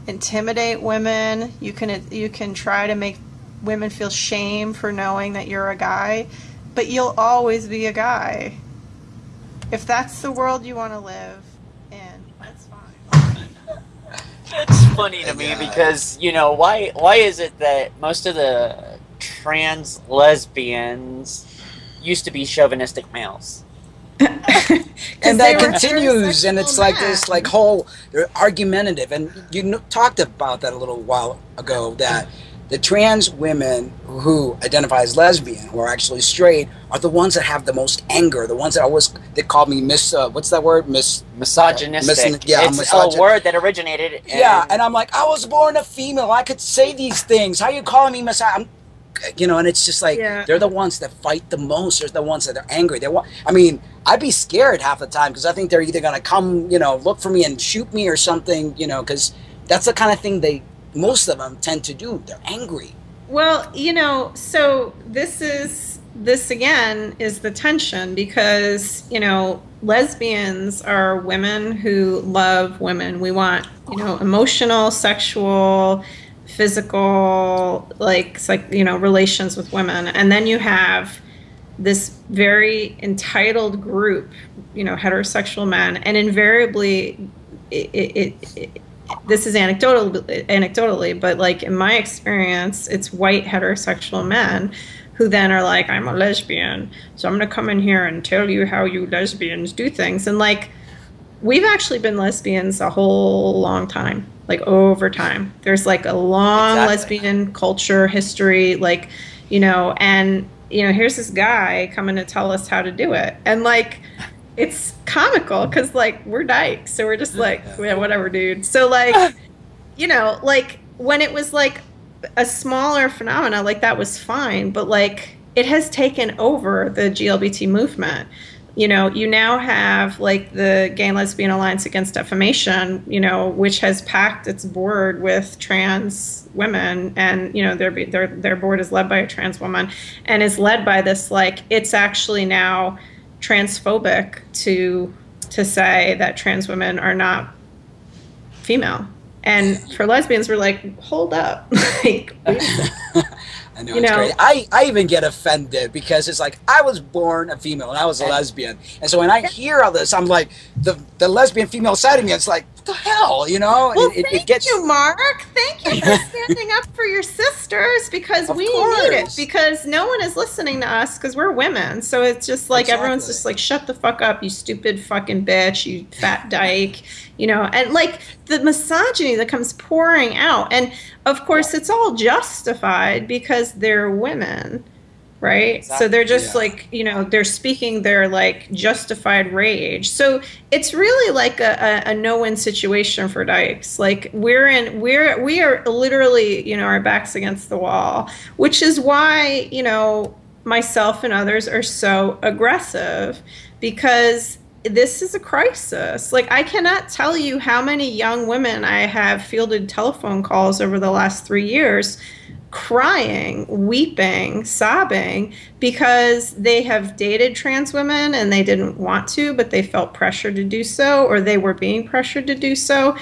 intimidate women. You can you can try to make women feel shame for knowing that you're a guy, but you'll always be a guy. If that's the world you want to live in, that's fine. It's funny to me because you know why? Why is it that most of the trans lesbians used to be chauvinistic males? and that continues and it's like heterosexual this like whole they're argumentative and you kn- talked about that a little while ago that the trans women who identify as lesbian who are actually straight are the ones that have the most anger the ones that always they call me miss uh, what's that word miss Misogynistic. Misogyn- yeah, it's misogyn- a word that originated. In, yeah and i'm like i was born a female i could say these things how you calling me miss I'm, you know and it's just like Yeah. they're the ones that fight the most they're the ones that are angry they want i mean i'd be scared half the time because i think they're either going to come you know look for me and shoot me or something you know because that's the kind of thing they most of them tend to do they're angry Well, you know, so this is this again is the tension because, you know, lesbians are women who love women. We want, you know, emotional, sexual, physical, like like, you know, relations with women. And then you have this very entitled group, you know, heterosexual men, and invariably it, it, it this is anecdotal anecdotally but like in my experience it's white heterosexual men who then are like i'm a lesbian so i'm going to come in here and tell you how you lesbians do things. And like we've actually been lesbians a whole long time like over time. There's like a long Exactly. lesbian culture history like you know and you know here's this guy coming to tell us how to do it. And like it's comical because like we're dykes so we're just like yeah whatever dude. So like you know like when it was like a smaller phenomena like that was fine but like it has taken over the GLBT movement. You know, you now have like the Gay and Lesbian Alliance Against Defamation, you know, which has packed its board with trans women, and you know their their their board is led by a trans woman, and is led by this like it's actually now transphobic to to say that trans women are not female. And for lesbians, we're like, hold up, like, wait a minute. I know You it's know- great. I, I even get offended because it's like I was born a female and I was a lesbian, and so when I hear all this, I'm like the the lesbian female side of me. It's like what the hell, you know? Well, it, thank it gets you, Mark. Thank you for standing up for your sisters because Of we need it. Because no one is listening to us because we're women. So it's just like everyone's just like, shut the fuck up, you stupid fucking bitch, you fat dyke, you know, and like the misogyny that comes pouring out. And of course, it's all justified because they're women. Right. So they're just Yeah. like, you know, they're speaking their like justified rage. So it's really like a, a, a no-win situation for Dykes. Like we're in we're we are literally, you know, our backs against the wall, which is why, you know, myself and others are so aggressive because this is a crisis. Like I cannot tell you how many young women I have fielded telephone calls over the last 3 years crying, weeping, sobbing because they have dated trans women and they didn't want to, but they felt pressured to do so, or they were being pressured to do so.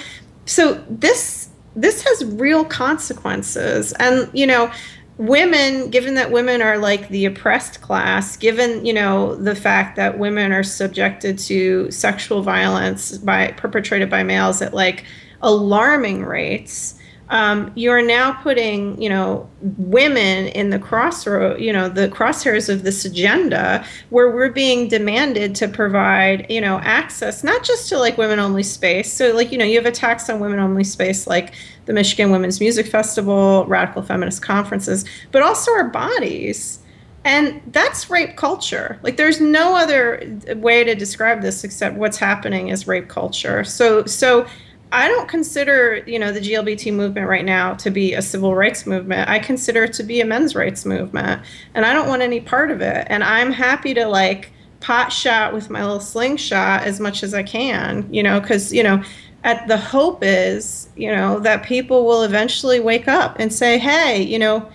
So this this has real consequences, and you know. Women, given that women are like the oppressed class, given you know the fact that women are subjected to sexual violence by perpetrated by males at like alarming rates, um, you are now putting, you know, women in the crossroad, you know, the crosshairs of this agenda where we're being demanded to provide, you know, access not just to like women only space. So, like, you know, you have attacks on women only space, like the Michigan Womyn's Music Festival, radical feminist conferences, but also our bodies. And that's rape culture. Like, there's no other way to describe this except what's happening is rape culture. So, so I don't consider, you know, the GLBT movement right now to be a civil rights movement. I consider it to be a men's rights movement, and I don't want any part of it. And I'm happy to like pot shot with my little slingshot as much as I can, you know, because you know, at the hope is, you know, that people will eventually wake up and say, hey, you know.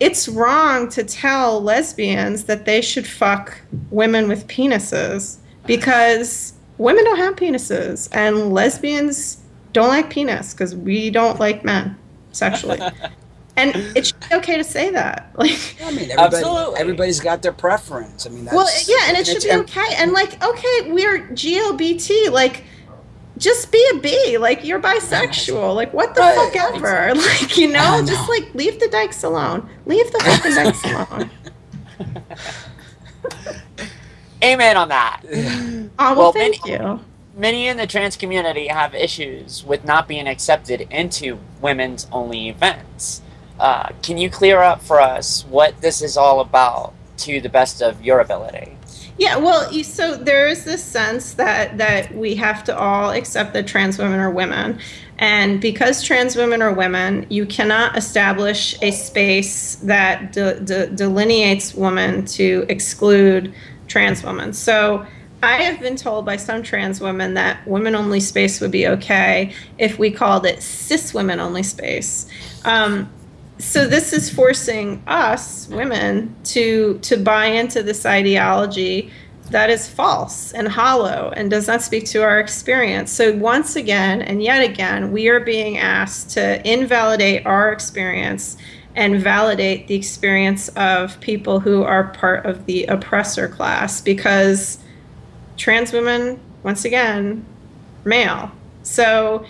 It's wrong to tell lesbians that they should fuck women with penises because women don't have penises and lesbians don't like penis because we don't like men sexually. and it should be okay to say that. Like, I mean, everybody, Absolutely. everybody's got their preference. I mean, that's, well, yeah, and it should be okay. And like, okay, we're GLBT. Like, just be a B. Like, you're bisexual. Like, what the Right, fuck ever? Like, you know, know. just like leave the dykes alone. Leave the fucking dykes alone. Amen on that. Oh, well, Well, thank many- you. Many in the trans community have issues with not being accepted into women's only events. Uh, can you clear up for us what this is all about to the best of your ability? Yeah, well, so there is this sense that that we have to all accept that trans women are women, and because trans women are women, you cannot establish a space that de- de- delineates women to exclude trans women. So. I have been told by some trans women that women only space would be okay if we called it cis women only space. Um, so this is forcing us women to to buy into this ideology that is false and hollow and does not speak to our experience so once again and yet again we are being asked to invalidate our experience and validate the experience of people who are part of the oppressor class because trans women once again male so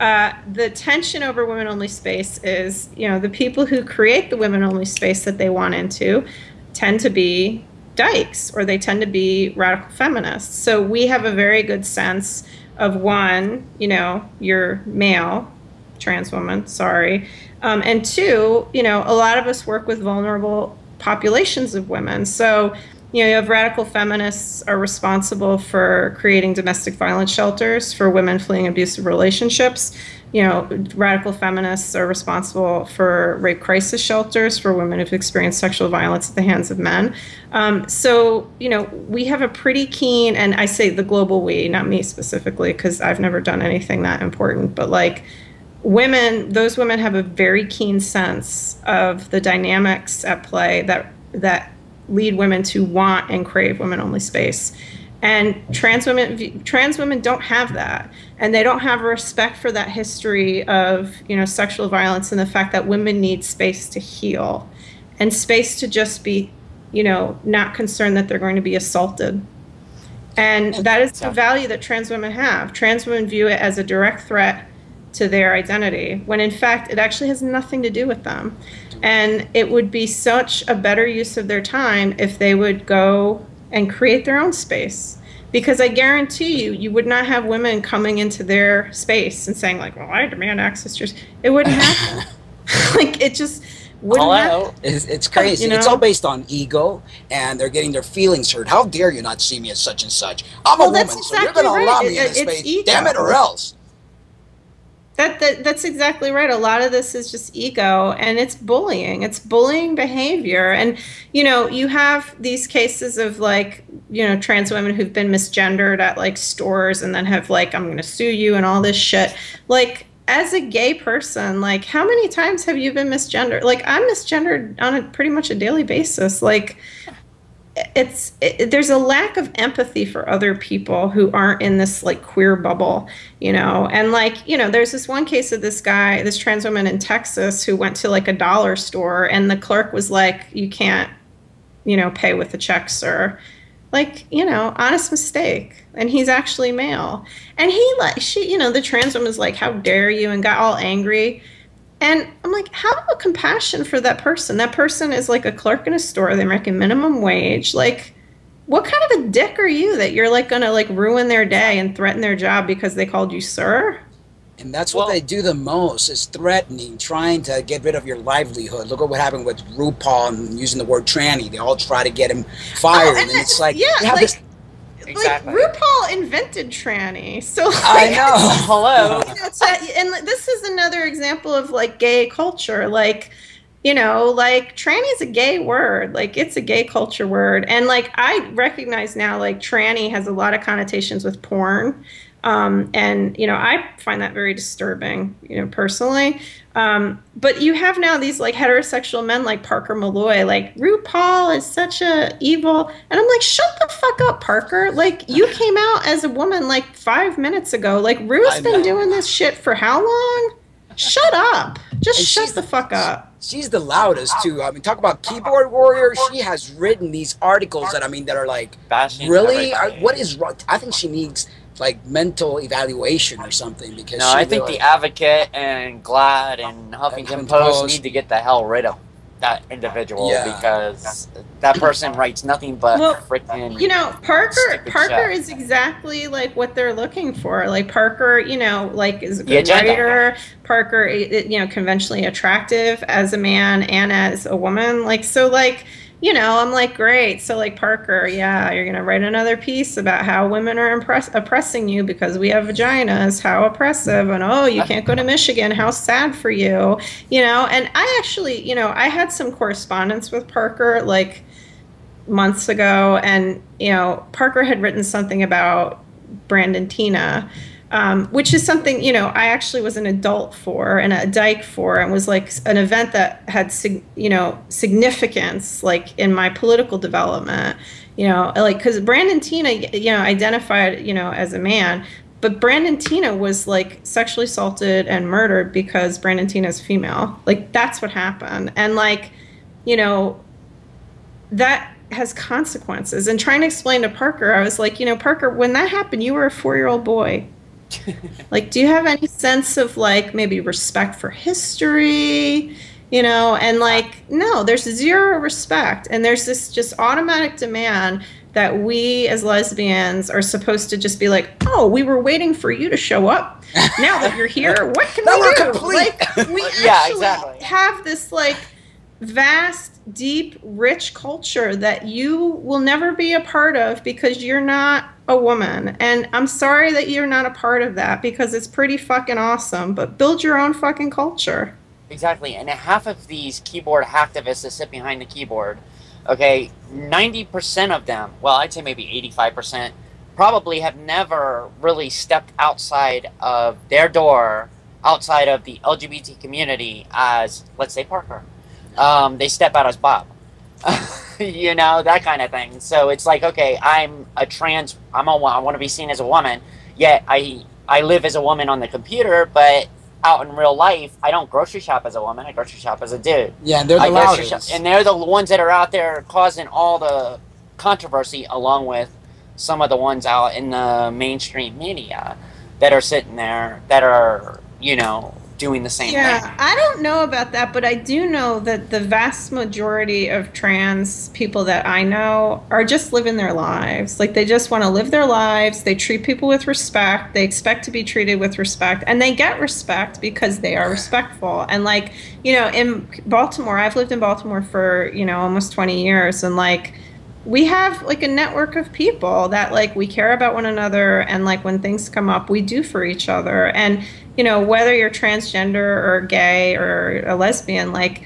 uh, the tension over women only space is, you know, the people who create the women only space that they want into tend to be dykes or they tend to be radical feminists. So we have a very good sense of one, you know, you're male, trans woman, sorry. Um, and two, you know, a lot of us work with vulnerable populations of women. So, you know, you have radical feminists are responsible for creating domestic violence shelters for women fleeing abusive relationships. you know, radical feminists are responsible for rape crisis shelters for women who've experienced sexual violence at the hands of men. Um, so, you know, we have a pretty keen, and I say the global we, not me specifically, because I've never done anything that important, but like women, those women have a very keen sense of the dynamics at play that that lead women to want and crave women-only space. And trans women, trans women don't have that, and they don't have a respect for that history of you know sexual violence and the fact that women need space to heal, and space to just be, you know, not concerned that they're going to be assaulted. And that is the value that trans women have. Trans women view it as a direct threat to their identity, when in fact it actually has nothing to do with them. And it would be such a better use of their time if they would go and create their own space. Because I guarantee you, you would not have women coming into their space and saying, like, well, I demand access to yours. It wouldn't happen. like, it just wouldn't happen. It's, it's crazy. You It's all based on ego, and they're getting their feelings hurt. How dare you not see me as such and such? I'm Well, a woman, so you're exactly going to allow right. me in It- this space. ego. Damn it, or else. That, that that's exactly right. A lot of this is just ego and it's bullying. It's bullying behavior. And you know, you have these cases of like, you know, trans women who've been misgendered at like stores and then have like I'm going to sue you and all this shit. Like as a gay person, like how many times have you been misgendered? Like I'm misgendered on a pretty much a daily basis. Like it's it, there's a lack of empathy for other people who aren't in this like queer bubble you know? And like you know there's this one case of this guy this trans woman in texas who went to like a dollar store and the clerk was like you can't you know pay with a check sir. Like you know honest mistake. And he's actually male. And he like she you know the trans woman's like how dare you? and got all angry and I'm like, have a compassion for that person. That person is like a clerk in a store. They're making minimum wage. Like, what kind of a dick are you that you're like gonna like ruin their day and threaten their job because they called you sir? And that's what they do the most is threatening, trying to get rid of your livelihood. Look at what happened with RuPaul and using the word tranny. They all try to get him oh, fired. and it's like, yeah, you have like- this Exactly. Like RuPaul invented tranny, so like, I know. Hello. you know, and this is another example of like gay culture. Like, you know, like tranny is a gay word. Like it's a gay culture word, and like I recognize now, like tranny has a lot of connotations with porn. Um, and you know, I find that very disturbing, you know, personally. Um, but you have now these like heterosexual men like Parker Molloy, like RuPaul is such a evil, and I'm like, shut the fuck up, Parker. Like you came out as a woman like five minutes ago. Like Ru's I been doing this shit for how long? Shut up. Just And shut the fuck up. She's the loudest too. I mean, talk about keyboard warrior. She has written these articles that I mean that are like, Bashing really? everybody. I, what is wrong? I think she needs like mental evaluation or something because No, she I think really- the Advocate and GLAAD and Huffington Huffington Post Post. need to get the hell rid of that individual Yeah. because that person writes nothing but Well, freaking. You know, Parker Parker shit. is exactly like what they're looking for. Like Parker, you know, like is a good writer. Parker, i- i- you know, conventionally attractive as a man and as a woman. Like so, like you know, I'm like great. So like Parker, yeah, you're gonna write another piece about how women are impress- oppressing you because we have vaginas. How oppressive! And oh, you can't go to Michigan. How sad for you. You know, and I actually, you know, I had some correspondence with Parker, like months ago, and you know, Parker had written something about Brandon Teena, um, which is something you know I actually was an adult for and a dyke for, and was like an event that had you know significance like in my political development. You know, like because Brandon Teena, you know, identified you know as a man. But Brandon Teena was like sexually assaulted and murdered because Brandon Teena is female. Like that's what happened. And like, you know, that has consequences. And trying to explain to Parker, I was like, you know, Parker, when that happened, you were a four year old boy. like, do you have any sense of like maybe respect for history? You know, and like, no, there's zero respect. And there's this just automatic demand that we as lesbians are supposed to just be like, oh, we were waiting for you to show up. Now that you're here, what can we do? complete. Like, we Yeah, actually exactly. have this like vast, deep, rich culture that you will never be a part of because you're not a woman. And I'm sorry that you're not a part of that because it's pretty fucking awesome, but build your own fucking culture. Exactly, and half of these keyboard hacktivists that sit behind the keyboard, okay, 90% of them, well, I'd say maybe 85%, probably have never really stepped outside of their door, outside of the LGBT community as, let's say, Parker. Um, they step out as Bob. you know, that kind of thing. So it's like, okay, I'm a trans, I'm a, I want to be seen as a woman, yet I, I live as a woman on the computer, but out in real life, I don't grocery shop as a woman. I grocery shop as a dude. Yeah, and they're the loudest. shop- and they're the ones that are out there causing all the controversy, along with some of the ones out in the mainstream media that are sitting there that are, you know, doing the same Yeah, thing. I don't know about that, but I do know that the vast majority of trans people that I know are just living their lives. Like they just want to live their lives. They treat people with respect. They expect to be treated with respect, and they get respect because they are respectful. And like you know, in Baltimore, I've lived in Baltimore for you know almost twenty years, and like we have like a network of people that like we care about one another and like when things come up we do for each other and you know whether you're transgender or gay or a lesbian like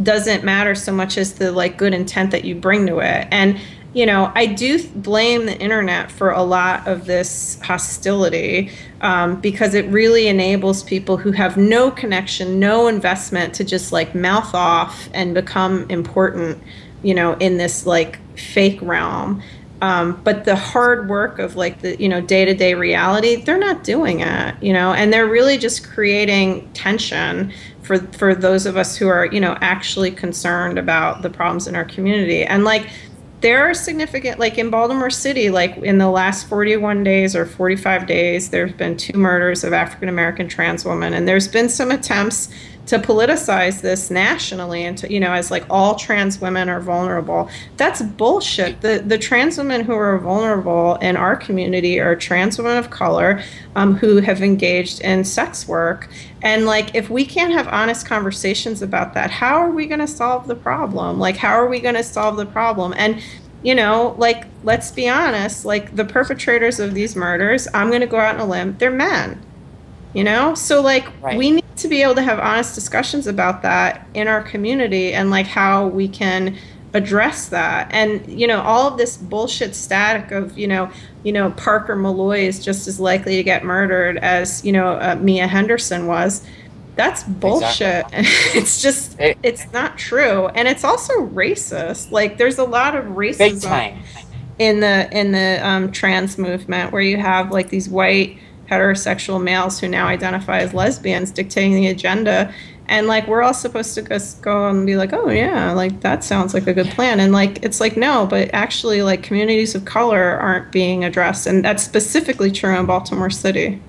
doesn't matter so much as the like good intent that you bring to it. And you know i do blame the internet for a lot of this hostility um, because it really enables people who have no connection no investment to just like mouth off and become important you know in this like fake realm um, but the hard work of like the you know day-to-day reality they're not doing it you know? And they're really just creating tension for for those of us who are you know actually concerned about the problems in our community. And like there are significant like in baltimore city like in the last 41 days or 45 days there's been two murders of african american trans women. And there's been some attempts to politicize this nationally and to you know as like all trans women are vulnerable. That's bullshit. The the trans women who are vulnerable in our community are trans women of color um, who have engaged in sex work. And like if we can't have honest conversations about that how are we going to solve the problem? Like how are we going to solve the problem? And you know like let's be honest like the perpetrators of these murders i'm going to go out on a limb they're men you know? So like Right. we need to be able to have honest discussions about that in our community and like how we can address that. And you know all of this bullshit static of you know you know parker molloy is just as likely to get murdered as you know uh, mia henderson was. That's bullshit. It's just It- it's not true. And it's also racist. Like there's a lot of racism in the in the um, trans movement where you have like these white heterosexual males who now identify as lesbians dictating the agenda and like we're all supposed to just go and be like oh yeah like that sounds like a good plan and like it's like no but actually like communities of color aren't being addressed and that's specifically true in baltimore city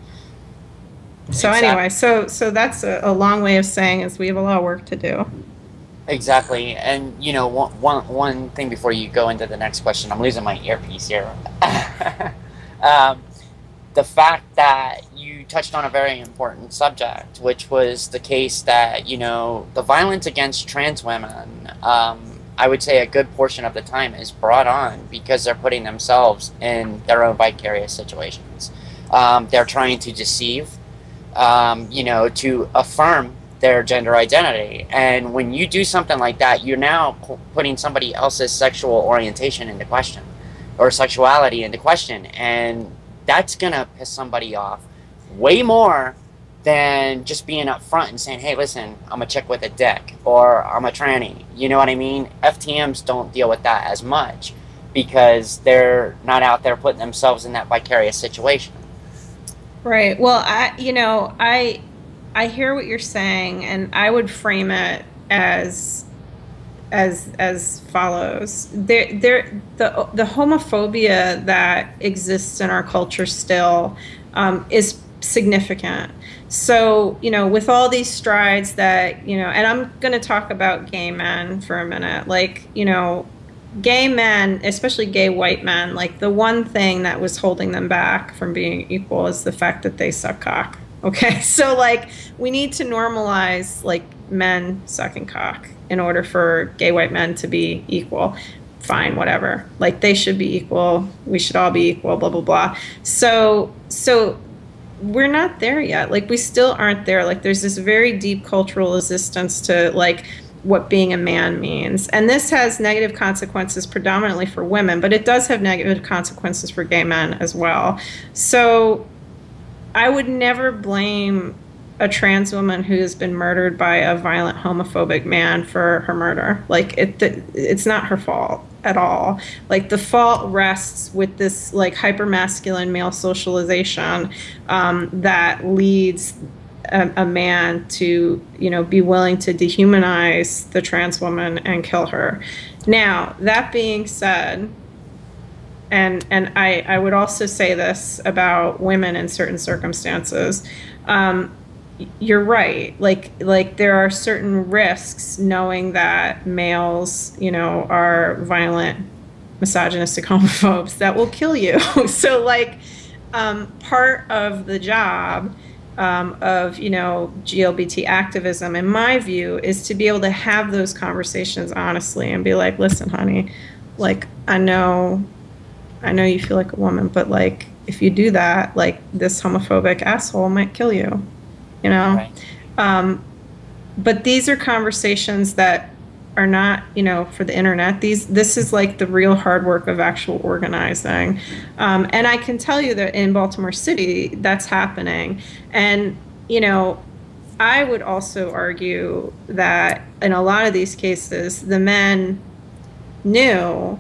so Exactly. anyway so so that's a, a long way of saying is we have a lot of work to do Exactly, and you know, one, one, one thing before you go into the next question, I'm losing my earpiece here. um, the fact that you touched on a very important subject, which was the case that you know the violence against trans women. Um, I would say a good portion of the time is brought on because they're putting themselves in their own vicarious situations. Um, they're trying to deceive, um, you know, to affirm their gender identity. And when you do something like that, you're now putting somebody else's sexual orientation into question or sexuality into question. And that's going to piss somebody off way more than just being upfront and saying, hey, listen, I'm a chick with a dick or I'm a tranny. You know what I mean? FTMs don't deal with that as much because they're not out there putting themselves in that vicarious situation. Right. Well, I you know, I I hear what you're saying and I would frame it as as as follows. There there the the homophobia that exists in our culture still um, is significant. So, you know, with all these strides that, you know, and I'm going to talk about gay men for a minute. Like, you know, gay men, especially gay white men, like the one thing that was holding them back from being equal is the fact that they suck cock. Okay, so like we need to normalize like men sucking cock. In order for gay white men to be equal. Fine, whatever. Like they should be equal. We should all be equal. Blah blah blah. So so we're not there yet. Like we still aren't there. Like there's this very deep cultural resistance to like what being a man means. And this has negative consequences predominantly for women, but it does have negative consequences for gay men as well. So I would never blame a trans woman who has been murdered by a violent homophobic man for her murder. Like it, it's not her fault at all. Like the fault rests with this like hyper masculine male socialization um, that leads a, a, man to you know be willing to dehumanize the trans woman and kill her. Now that being said, and and I I would also say this about women in certain circumstances. Um, you're right. Like like there are certain risks knowing that males, you know, are violent, misogynistic homophobes that will kill you. so like um, part of the job um, of you know GLBT activism, in my view, is to be able to have those conversations honestly and be like, listen, honey, like I know, I know you feel like a woman, but like if you do that, like this homophobic asshole might kill you you know? Right. um, but these are conversations that are not you know for the internet. These this is like the real hard work of actual organizing. Um, and i can tell you that in baltimore city that's happening. And you know i would also argue that in a lot of these cases the men knew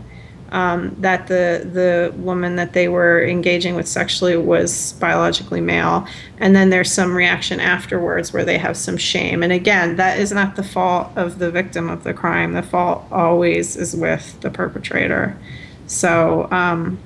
um, that the the woman that they were engaging with sexually was biologically male, and then there's some reaction afterwards where they have some shame. And again, that is not the fault of the victim of the crime. The fault always is with the perpetrator. So, um,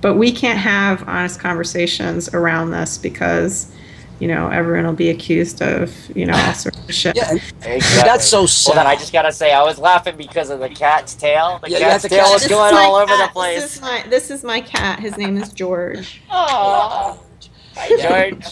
but we can't have honest conversations around this because you know, everyone will be accused of, you know, all sorts of shit. Yeah, exactly. that's so sad. Well, then I just gotta say, I was laughing because of the cat's tail. The Yeah, cat's the tail cat- was This going is my all over cat. the place. This is my this is my cat. His name is George. Aww. Hi, George.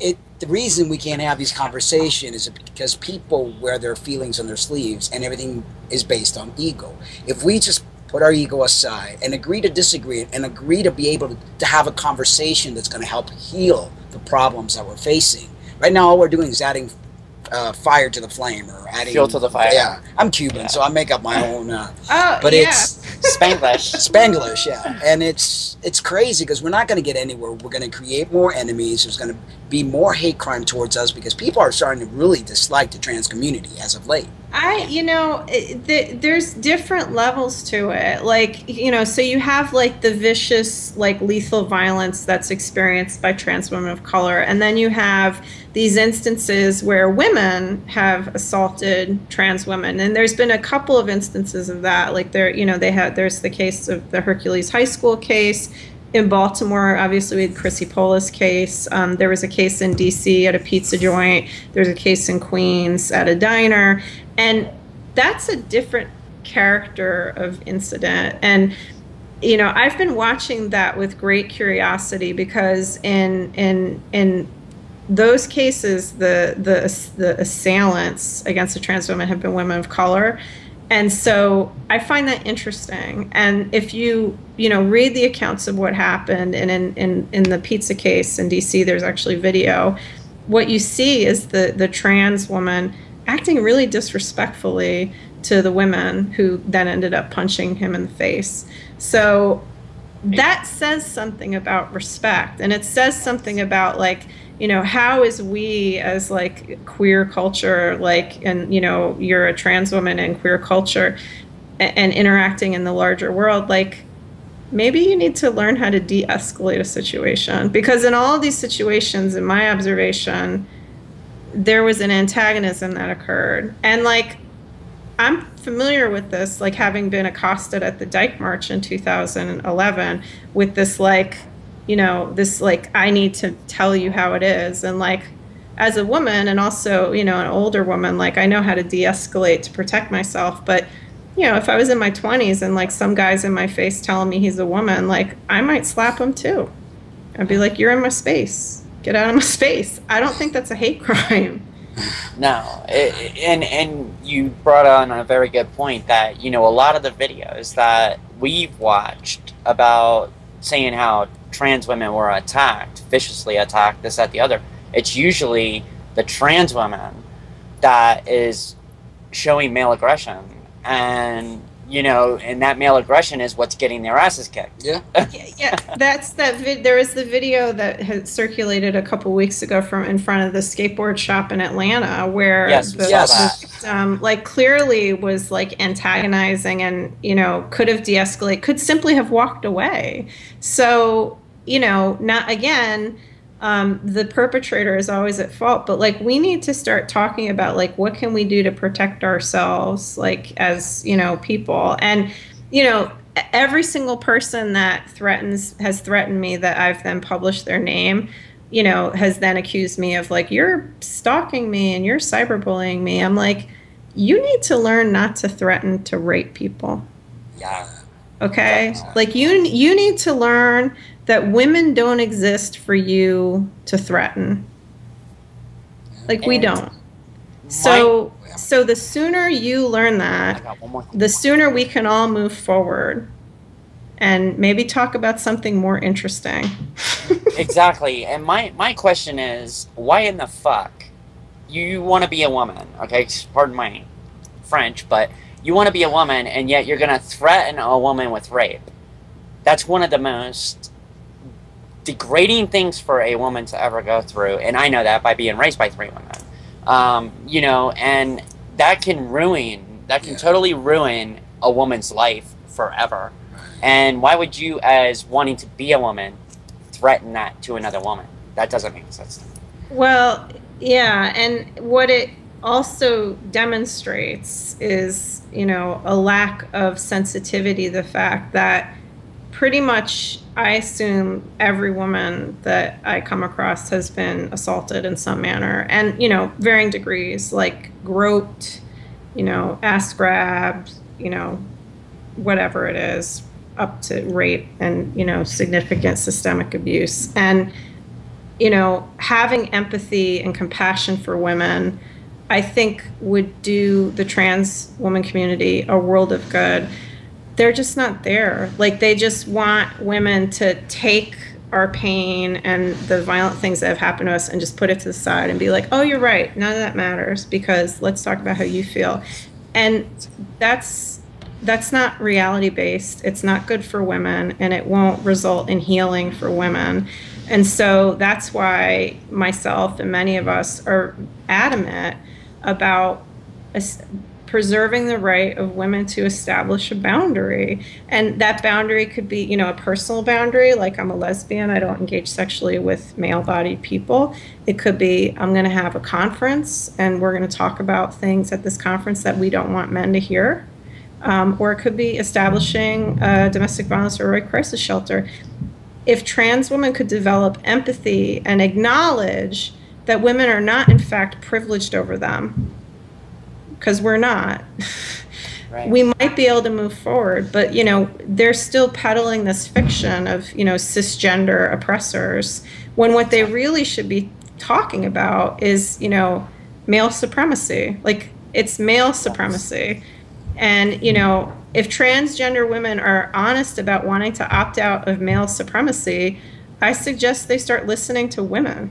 it the reason we can't have these conversations is because people wear their feelings on their sleeves and everything is based on ego if we just put our ego aside and agree to disagree and agree to be able to, to have a conversation that's going to help heal the problems that we're facing right now all we're doing is adding uh, fire to the flame or adding Fuel to the fire. yeah i'm cuban Yeah. so i make up my own uh, Oh, but yeah. it's Spanglish. Spanglish, yeah, and it's it's crazy because we're not going to get anywhere. We're going to create more enemies. There's going to be more hate crime towards us because people are starting to really dislike the trans community as of late. I, you know, it, the, there's different levels to it. Like, you know, so you have like the vicious, like lethal violence that's experienced by trans women of color, and then you have these instances where women have assaulted trans women, and there's been a couple of instances of that. Like there, you know, they had there's the case of the Hercules High School case. In Baltimore, obviously, we had Chrissy Polis case. Um, there was a case in D.C. at a pizza joint. There's a case in Queens at a diner, and that's a different character of incident. And you know, I've been watching that with great curiosity because in in in those cases, the the the assailants against the trans women have been women of color, and so I find that interesting. And if you you know read the accounts of what happened, and in in in the pizza case in D.C., there's actually video. What you see is the the trans woman acting really disrespectfully to the women who then ended up punching him in the face. So that says something about respect and it says something about like you know how is we as like queer culture like and you know you're a trans woman in queer culture and, and interacting in the larger world like maybe you need to learn how to de-escalate a situation because in all these situations in my observation there was an antagonism that occurred and like I'm familiar with this, like having been accosted at the Dyke March in 2011 with this, like, you know, this, like, I need to tell you how it is. And, like, as a woman and also, you know, an older woman, like, I know how to de escalate to protect myself. But, you know, if I was in my 20s and, like, some guy's in my face telling me he's a woman, like, I might slap him too. I'd be like, you're in my space. Get out of my space. I don't think that's a hate crime. No, it, and and you brought on a very good point that you know a lot of the videos that we've watched about saying how trans women were attacked, viciously attacked, this, that, the other. It's usually the trans woman that is showing male aggression, and you know, and that male aggression is what's getting their asses kicked. Yeah. yeah, yeah, that's that. Vid- there was the video that had circulated a couple weeks ago from in front of the skateboard shop in Atlanta, where Yes, the, Yes. that. um, like clearly was like antagonizing and you know could have de-escalated, could simply have walked away. So you know, not again. Um, the perpetrator is always at fault, but like we need to start talking about like what can we do to protect ourselves, like as you know people, and you know every single person that threatens has threatened me that I've then published their name, you know, has then accused me of like you're stalking me and you're cyberbullying me. I'm like, you need to learn not to threaten to rape people. Yeah. Okay? Like you you need to learn that women don't exist for you to threaten. Like we And don't. So so the sooner you learn that, got one more thing. the sooner we can all move forward and maybe talk about something more interesting. Exactly. And my my question is, why in the fuck you want to be a woman? Okay, pardon my French, but you want to be a woman, and yet you're gonna threaten a woman with rape. That's one of the most degrading things for a woman to ever go through, and I know that by being raised by three women. Um, you know, and that can ruin, that can Yeah. totally ruin a woman's life forever. And why would you, as wanting to be a woman, threaten that to another woman? That doesn't make sense. to me. Well, yeah, and what it also demonstrates is, you know, a lack of sensitivity, the fact that pretty much I assume every woman that I come across has been assaulted in some manner and, you know, varying degrees, like groped, you know, ass grabbed, you know, whatever it is, up to rape and, you know, significant systemic abuse. And you know, having empathy and compassion for women, I think would do the trans woman community a world of good. They're just not there. Like they just want women to take our pain and the violent things that have happened to us and just put it to the side and be like, "Oh, you're right. None of that matters because let's talk about how you feel." And that's that's not reality based. It's not good for women and it won't result in healing for women. And so that's why myself and many of us are adamant about preserving the right of women to establish a boundary. And that boundary could be, you know, a personal boundary, like I'm a lesbian, I don't engage sexually with male bodied people. It could be, I'm going to have a conference and we're going to talk about things at this conference that we don't want men to hear. Um, or it could be establishing a domestic violence or a crisis shelter if trans women could develop empathy and acknowledge that women are not in fact privileged over them because we're not. Right. we might be able to move forward but you know they're still peddling this fiction of you know cisgender oppressors when what they really should be talking about is you know male supremacy. Like it's male supremacy. And you know if transgender women are honest about wanting to opt out of male supremacy i suggest they start listening to women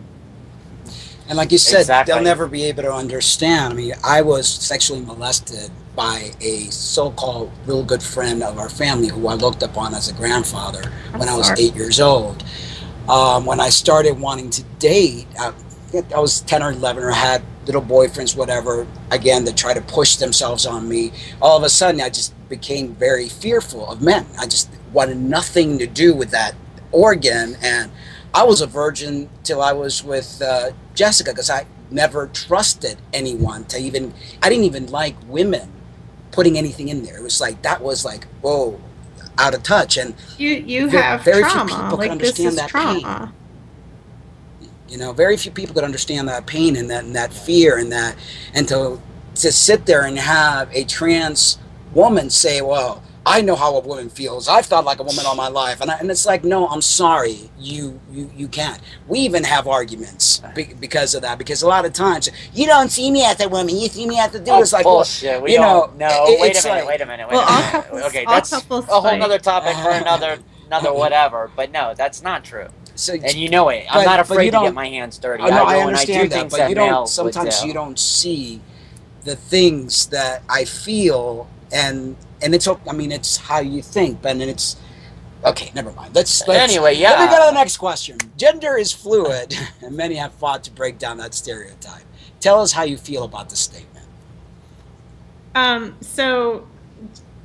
And like you said, Exactly. they'll never be able to understand. I mean, I was sexually molested by a so-called real good friend of our family who I looked upon as a grandfather I'm when I was eight years old. Um, when I started wanting to date, I, I was 10 or 11 or had little boyfriends, whatever, again, to try to push themselves on me. All of a sudden, I just became very fearful of men. I just wanted nothing to do with that organ. And I was a virgin till I was with uh, Jessica because I never trusted anyone to even, I didn't even like women putting anything in there. It was like, that was like, whoa, out of touch. And you you Ve- have very few people can like this understand that trauma you know very few people could understand that pain and that and that fear and that and to to sit there and have a trans woman say well I know how a woman feels. I've thought like a woman all my life, and I, and it's like, no, I'm sorry, you you you can't. We even have arguments be, because of that. Because a lot of times you don't see me as a woman, you see me as a dude. Oh, it's like bullshit. We you know. No, it- wait a minute. like- wait a minute. Wait Well, a minute. couples- okay, that's a whole fight. other topic for another another whatever. But no, that's not true. So, And you know it. I'm But- not afraid you to get my hands dirty. Oh, no, I I go and I do understand that, things but that you don't. Sometimes do. you don't see the things that I feel, and and it's. I mean, it's how you think, but and it's. Okay, never mind. Let's, let's Anyway, Yeah. Let me go to the next question. Gender is fluid, and many have fought to break down that stereotype. Tell us how you feel about the statement. Um, so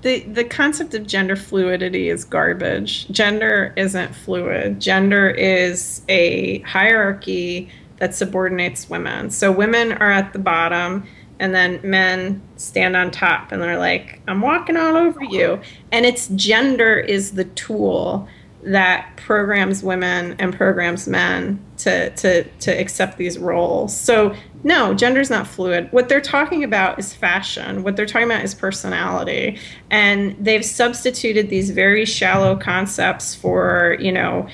the the concept of gender fluidity is garbage. Gender isn't fluid. Gender is a hierarchy that subordinates women. So women are at the bottom and then men stand on top and they're like, I'm walking all over you. And it's gender is the tool that programs women and programs men to to to accept these roles. So no, gender's not fluid. What they're talking about is fashion. What they're talking about is personality. And they've substituted these very shallow concepts for, you know,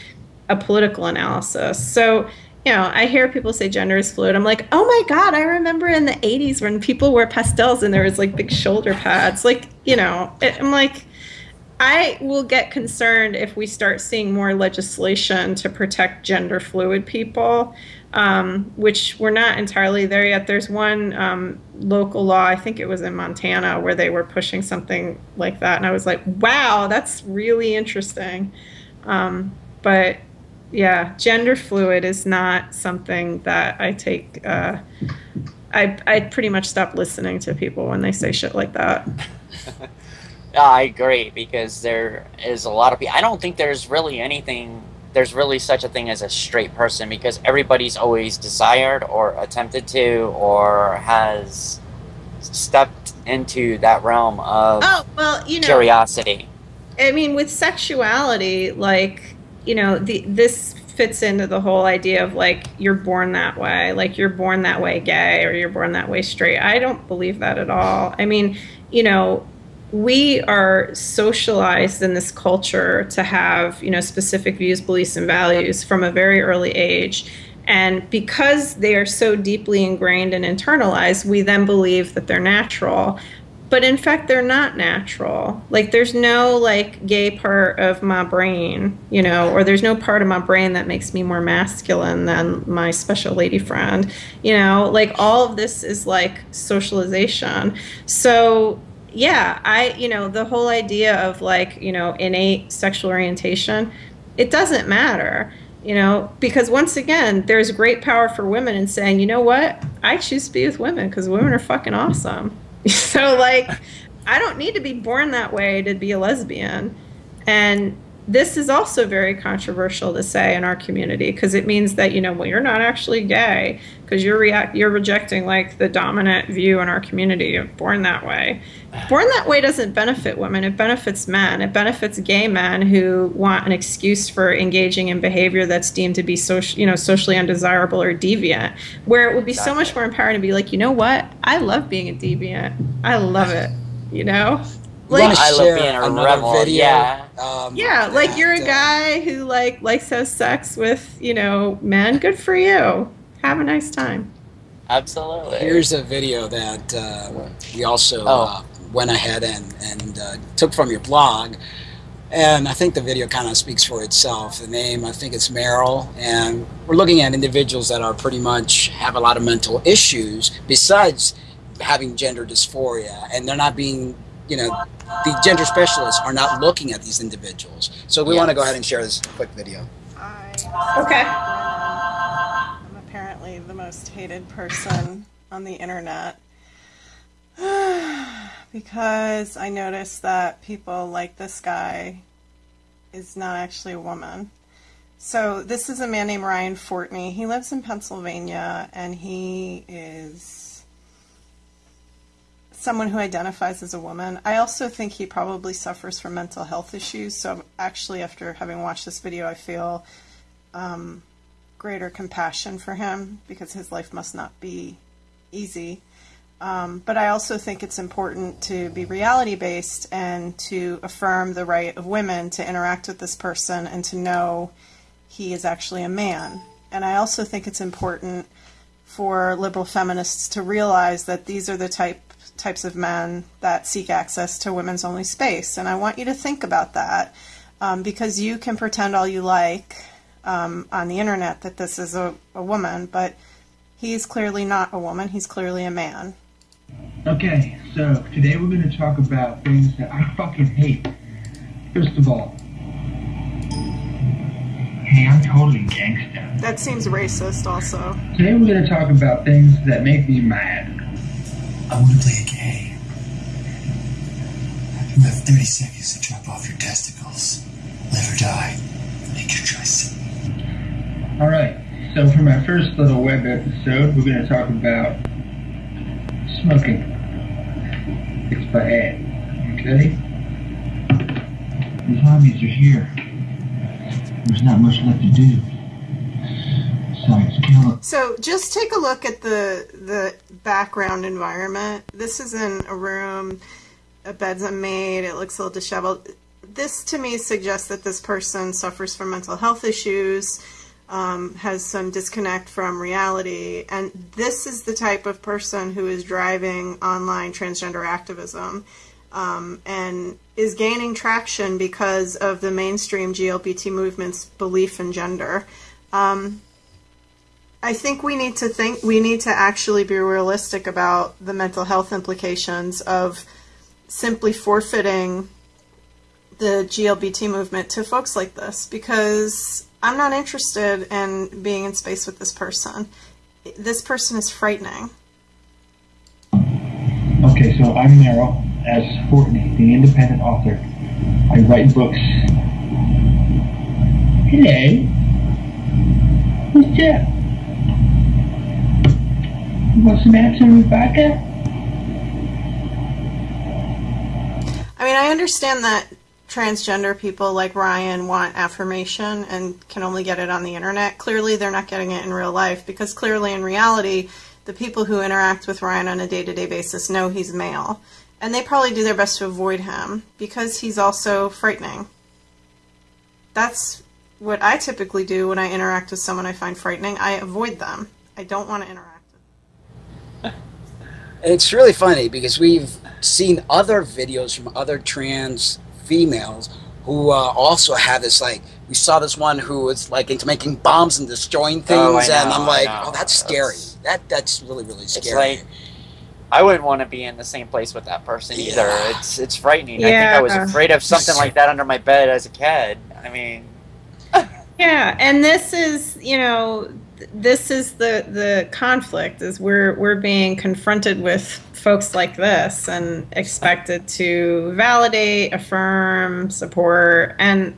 a political analysis. So, you know, I hear people say gender is fluid. I'm like, oh my God, I remember in the 80s when people wore pastels and there was like big shoulder pads. Like, you know, it, I'm like, I will get concerned if we start seeing more legislation to protect gender fluid people, um, which we're not entirely there yet. There's one um, local law, I think it was in Montana, where they were pushing something like that. And I was like, wow, that's really interesting. Um, but yeah, gender fluid is not something that I take. Uh, I, I pretty much stop listening to people when they say shit like that. Yeah, I agree because there is a lot of people. I don't think there's really anything. There's really such a thing as a straight person because everybody's always desired or attempted to or has stepped into that realm of Oh, well, you know. curiosity. I mean, with sexuality, like, you know, the this fits into the whole idea of like you're born that way, like you're born that way gay or you're born that way straight. I don't believe that at all. I mean, you know, we are socialized in this culture to have, you know, specific views, beliefs, and values from a very early age. And because they are so deeply ingrained and internalized, we then believe that they're natural but in fact they're not natural. Like there's no like gay part of my brain you know or there's no part of my brain that makes me more masculine than my special lady friend you know? Like all of this is like socialization. So yeah i you know the whole idea of like you know innate sexual orientation it doesn't matter you know? Because once again there's great power for women in saying you know what? I choose to be with women because women are fucking awesome so like i don't need to be born that way to be a lesbian. And this is also very controversial to say in our community because it means that you know well you're not actually gay because you're react you're rejecting like the dominant view in our community of born that way. Born that way doesn't benefit women it benefits men. It benefits gay men who want an excuse for engaging in behavior that's deemed to be social you know socially undesirable or deviant. Where it would be so much more empowering to be like you know what? I love being a deviant. I love it you know? You wanna I love being a rebel, Video, yeah. Um, yeah like you're a uh, guy who like likes to have sex with you know men. Good for you have a nice time Absolutely. Here's a video that uh, we also Oh. uh, went ahead and, and uh, took from your blog. And I think the video kind of speaks for itself. The name, I think it's Meryl. And we're looking at individuals that are pretty much have a lot of mental issues besides having gender dysphoria. And they're not being, you know, the gender specialists are not looking at these individuals. So we want to go ahead and share this quick video. okay I'm apparently the most hated person on the internet because I noticed that people like this guy is not actually a woman. So this is a man named Ryan Fortney. He lives in Pennsylvania and he is someone who identifies as a woman. I also think he probably suffers from mental health issues. So actually, after having watched this video, I feel um, greater compassion for him because his life must not be easy. Um, but I also think it's important to be reality based and to affirm the right of women to interact with this person and to know he is actually a man. And I also think it's important for liberal feminists to realize that these are the type types of men that seek access to women's only space. And I want you to think about that um, because you can pretend all you like um, on the internet that this is a, a woman, but he's clearly not a woman. He's clearly a man. Okay, so today we're going to talk about things that I fucking hate. First of all, hey, I'm totally gangsta. That seems racist, also. Today we're going to talk about things that make me mad. I want to play a game. You have 30 seconds to drop off your testicles. Live or die. Make your choice. Alright, so for my first little web episode, we're going to talk about smoking. It's bad. Okay? The zombies are here. There's not much left to do. So just take a look at the the background environment. This is in a room. A bed's unmade. It looks a little disheveled. This to me suggests that this person suffers from mental health issues, um, has some disconnect from reality, and this is the type of person who is driving online transgender activism. Um, and is gaining traction because of the mainstream GLBT movement's belief in gender. Um, I think we need to think we need to actually be realistic about the mental health implications of simply forfeiting the GLBT movement to folks like this because I'm not interested in being in space with this person. This person is frightening. Okay, so I'm Meryl as Fortney, the independent author. I write books. Hello. Who's that? You want some action, Rebecca? I mean, I understand that transgender people like Ryan want affirmation and can only get it on the internet. Clearly, they're not getting it in real life because clearly, in reality, the people who interact with Ryan on a day to day basis know he's male. And they probably do their best to avoid him because he's also frightening. That's what I typically do when I interact with someone I find frightening. I avoid them. I don't want to interact. With them. It's really funny because we've seen other videos from other trans females who uh, also have this like we saw this one who was like into making bombs and destroying things Oh, and know, I'm like oh that's scary that that's really really It's scary like I wouldn't want to be in the same place with that person either. It's it's frightening. I think I was afraid of something like that under my bed as a kid. I mean, Yeah, and this is, you know, th- this is the the conflict is we're we're being confronted with folks like this and expected to validate, affirm, support and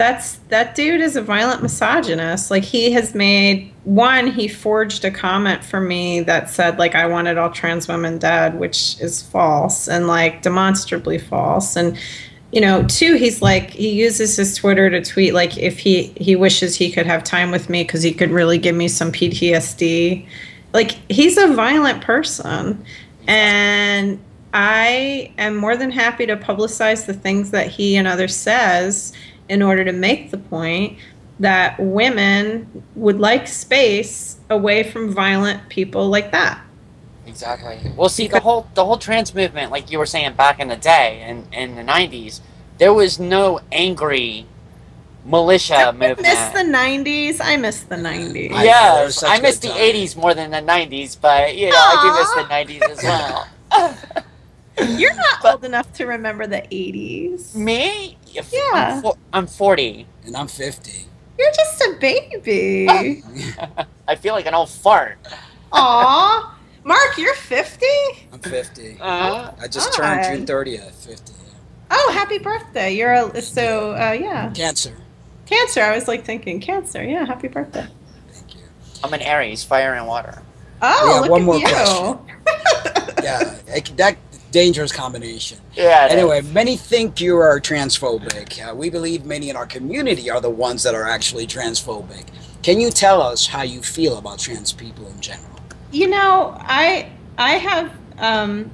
that's that dude is a violent misogynist. Like he has made one, he forged a comment for me that said like I wanted all trans women dead, which is false and like demonstrably false. And you know, two, he's like he uses his Twitter to tweet like if he he wishes he could have time with me because he could really give me some PTSD. Like he's a violent person, and I am more than happy to publicize the things that he and others says in order to make the point that women would like space away from violent people like that. Exactly. Well, see, the whole the whole trans movement, like you were saying back in the day, in in the '90s, there was no angry militia I movement. miss the '90s. I miss the '90s. I know, Yes, such I a miss the time. '80s more than the '90s, but you know, I do miss the '90s as well. You're not old enough to remember the '80s. Me? Yeah. Yeah. I'm, fo- I'm 40. and I'm 50 You're just a baby. I feel like an old fart. Aw, Mark, you're 50. I'm 50 Uh, I just God. turned June 30th 50 Oh, happy birthday! You're a, so uh, yeah, cancer cancer. I was like thinking cancer. Yeah, happy birthday. thank you I'm an Aries, fire and water. Oh, Yeah, look one at more you. question. yeah it- that dangerous combination Yeah. Anyway, is. many think you are transphobic. Uh, we believe many in our community are the ones that are actually transphobic. Can you tell us how you feel about trans people in general? You know, I I have Um,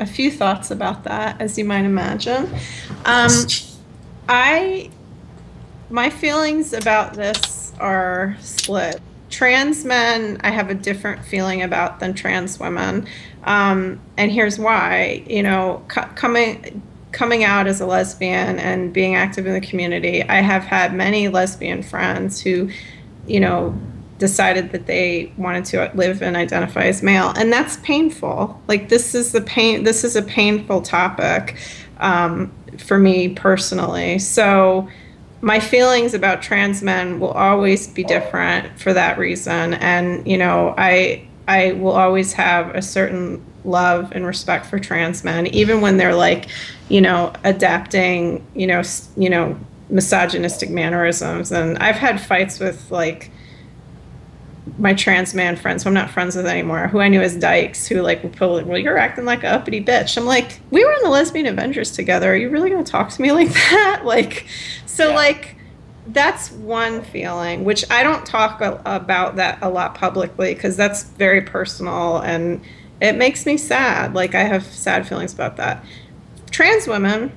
a few thoughts about that, as you might imagine. Um, I, my feelings about this are split. Trans men, I have a different feeling about than trans women, um, and here's why. You know, co- coming coming out as a lesbian and being active in the community, I have had many lesbian friends who, you know, decided that they wanted to live and identify as male. And that's painful. Like this is the pain this is a painful topic um, for me personally. So my feelings about trans men will always be different for that reason. And you know i i will always have a certain love and respect for trans men even when they're like you know adapting you know you know misogynistic mannerisms. And i've had fights with like my trans man friends who I'm not friends with anymore, who I knew as dykes, who like were probably, well, you're acting like a uppity bitch. I'm like, we were in the lesbian Avengers together. Are you really gonna talk to me like that? Like, so like, that's one feeling, which I don't talk a- about that a lot publicly because that's very personal and it makes me sad. Like, I have sad feelings about that. Trans women,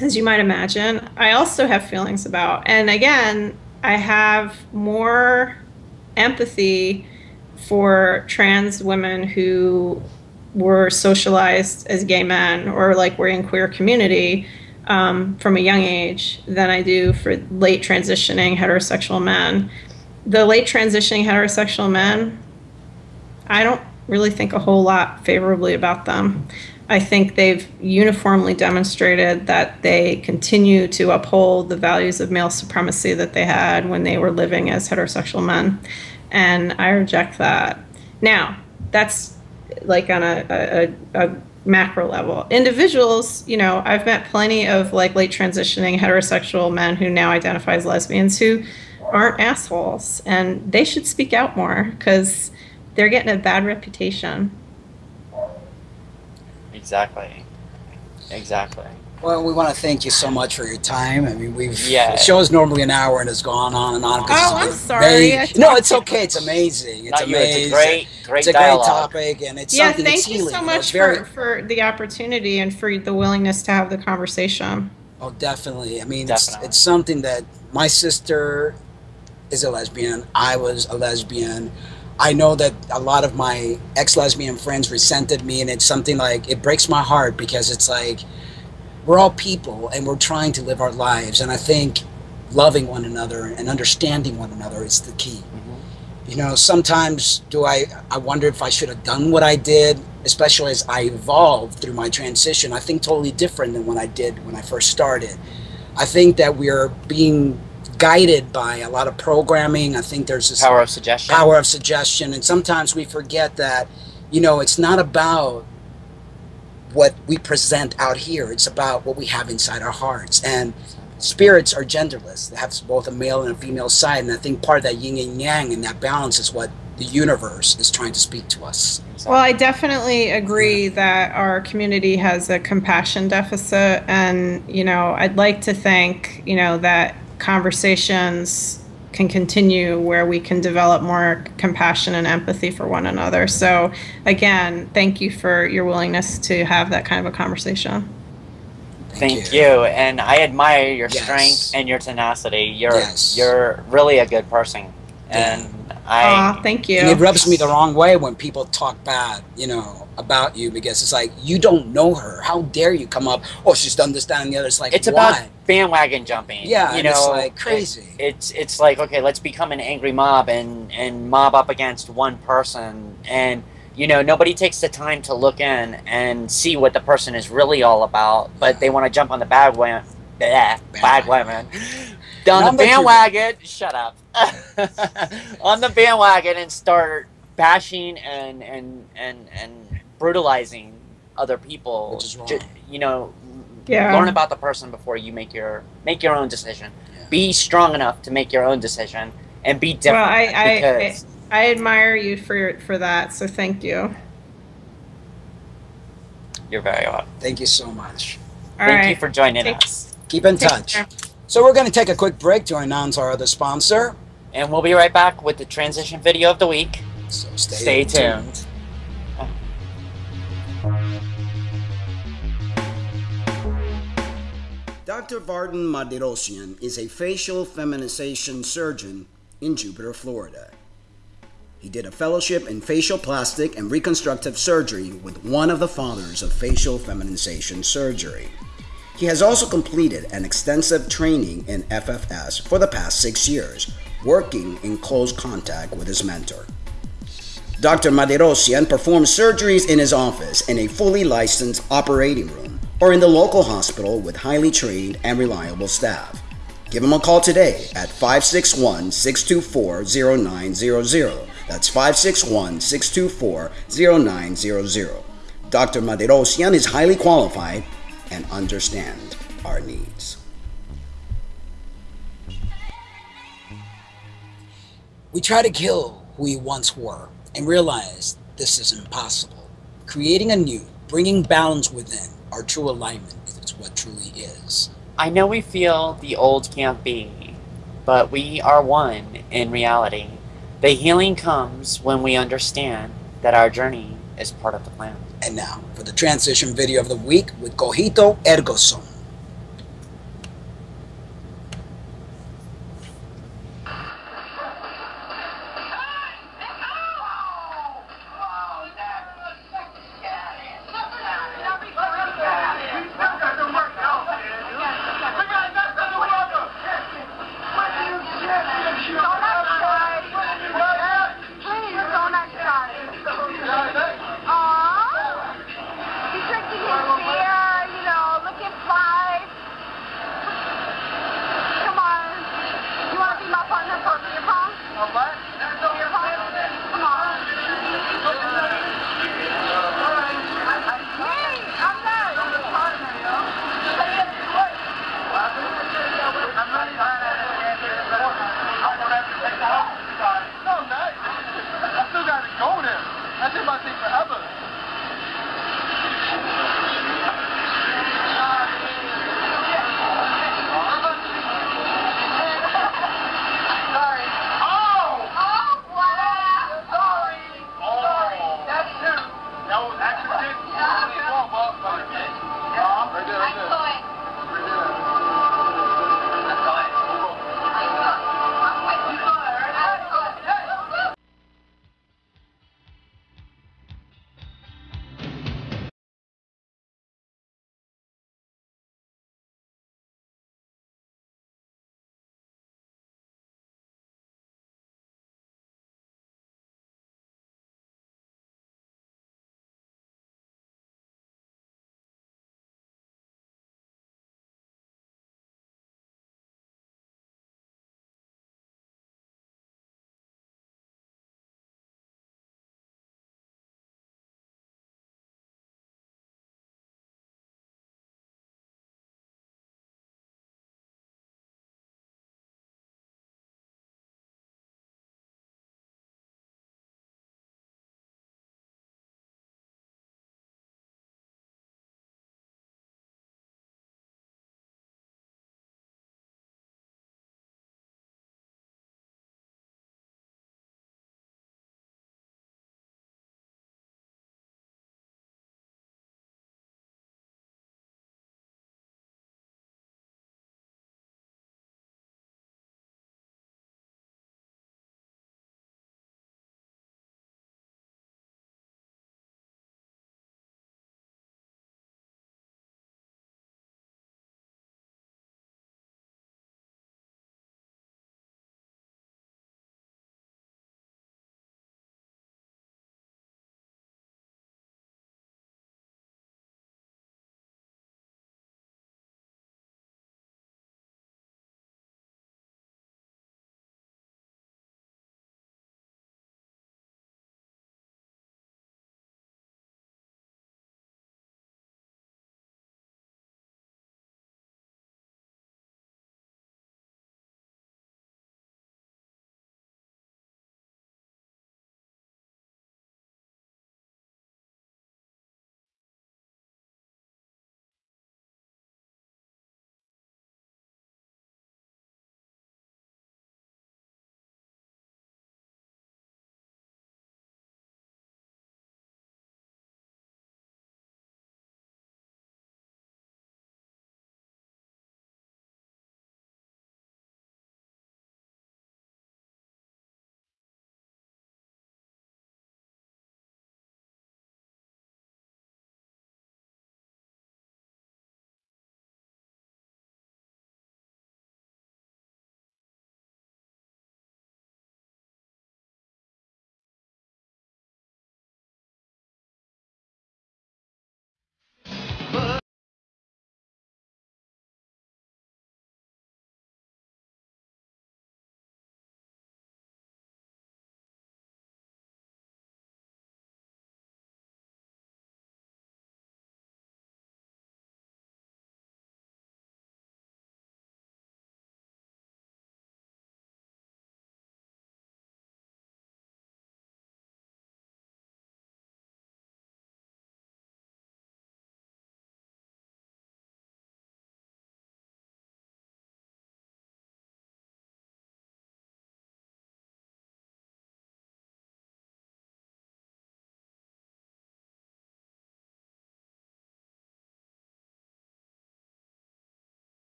as you might imagine, I also have feelings about. And again, I have more empathy for trans women who were socialized as gay men or like were in queer community um, from a young age than I do for late transitioning heterosexual men. The late transitioning heterosexual men, I don't really think a whole lot favorably about them. I think they've uniformly demonstrated that they continue to uphold the values of male supremacy that they had when they were living as heterosexual men. And I reject that. Now, that's like on a, a, a macro level. Individuals, you know, I've met plenty of like late transitioning heterosexual men who now identify as lesbians who aren't assholes and they should speak out more because they're getting a bad reputation. Exactly. Exactly. Well, we want to thank you so much for your time. I mean, we've Yeah. the show's normally an hour and it's gone on and on. 'cause Oh, it's I'm sorry. very- no, it's okay. It's amazing. It's Not you, it's a great, great It's a dialogue. great topic, and it's yeah, something thank you so much it's very, for, for the opportunity and for the willingness to have the conversation. Oh, definitely. I mean, Definitely. It's, it's something that my sister is a lesbian. I was a lesbian. I know that a lot of my ex lesbian friends resented me, and it's something like it breaks my heart because it's like we're all people and we're trying to live our lives. And I think loving one another and understanding one another is the key. Mm-hmm. You know, sometimes do I I wonder if I should have done what I did, especially as I evolved through my transition. I think totally different than what I did when I first started. I think that we're being guided by a lot of programming. I think there's this Power of suggestion. power of suggestion and sometimes we forget that you know it's not about what we present out here. It's about what we have inside our hearts. And spirits are genderless. They have both a male and a female side. And i think part of that yin and yang and that balance is what the universe is trying to speak to us. Well, I definitely agree that our community has a compassion deficit, and you know, I'd like to think, you know, that conversations can continue where we can develop more compassion and empathy for one another. So, again, thank you for your willingness to have that kind of a conversation. Thank you. and I admire your Yes. strength and your tenacity. You're Yes. you're really a good person, and I Aw, thank you. and it rubs me the wrong way when people talk bad you know about you because it's like you don't know her how dare you come up oh she's done this and the other it's like it's why? about bandwagon jumping. Yeah, you know, it's, like, crazy. it's it's like okay, let's become an angry mob and and mob up against one person, and you know nobody takes the time to look in and see what the person is really all about, but they want to jump on the bad women, bad, bad women, down the Number two. bandwagon. Shut up, on the bandwagon and start bashing and and and and brutalizing other people. Which is wrong. Ju- you know, Yeah. learn about the person before you make your make your own decision. Be strong enough to make your own decision and be different. well, I, I, I, because I admire you for for that. So, thank you. you're very welcome. thank you so much All Thank right. you for joining Take- us, keep in Take touch care. so we're going to take a quick break to announce our other sponsor and we'll be right back with the transition video of the week. so Stay tuned. Dr. Vartan Mardirossian is a facial feminization surgeon in Jupiter, Florida. He did a fellowship in facial plastic and reconstructive surgery with one of the fathers of facial feminization surgery. He has also completed an extensive training in FFS for the past six years, working in close contact with his mentor. Dr. Mardirossian performs surgeries in his office in a fully licensed operating room or in the local hospital with highly trained and reliable staff. Give him a call today at 561 624 0900. That's 561 624 0900. Dr. Mardirossian is highly qualified and understand our needs. We try to kill who we once were and realize this is impossible. Creating anew, bringing balance within, our true alignment is what truly is. I know we feel the old can't be, but we are one in reality. The healing comes when we understand that our journey is part of the plan. And now for the transition video of the week with Cogito Ergo Sum.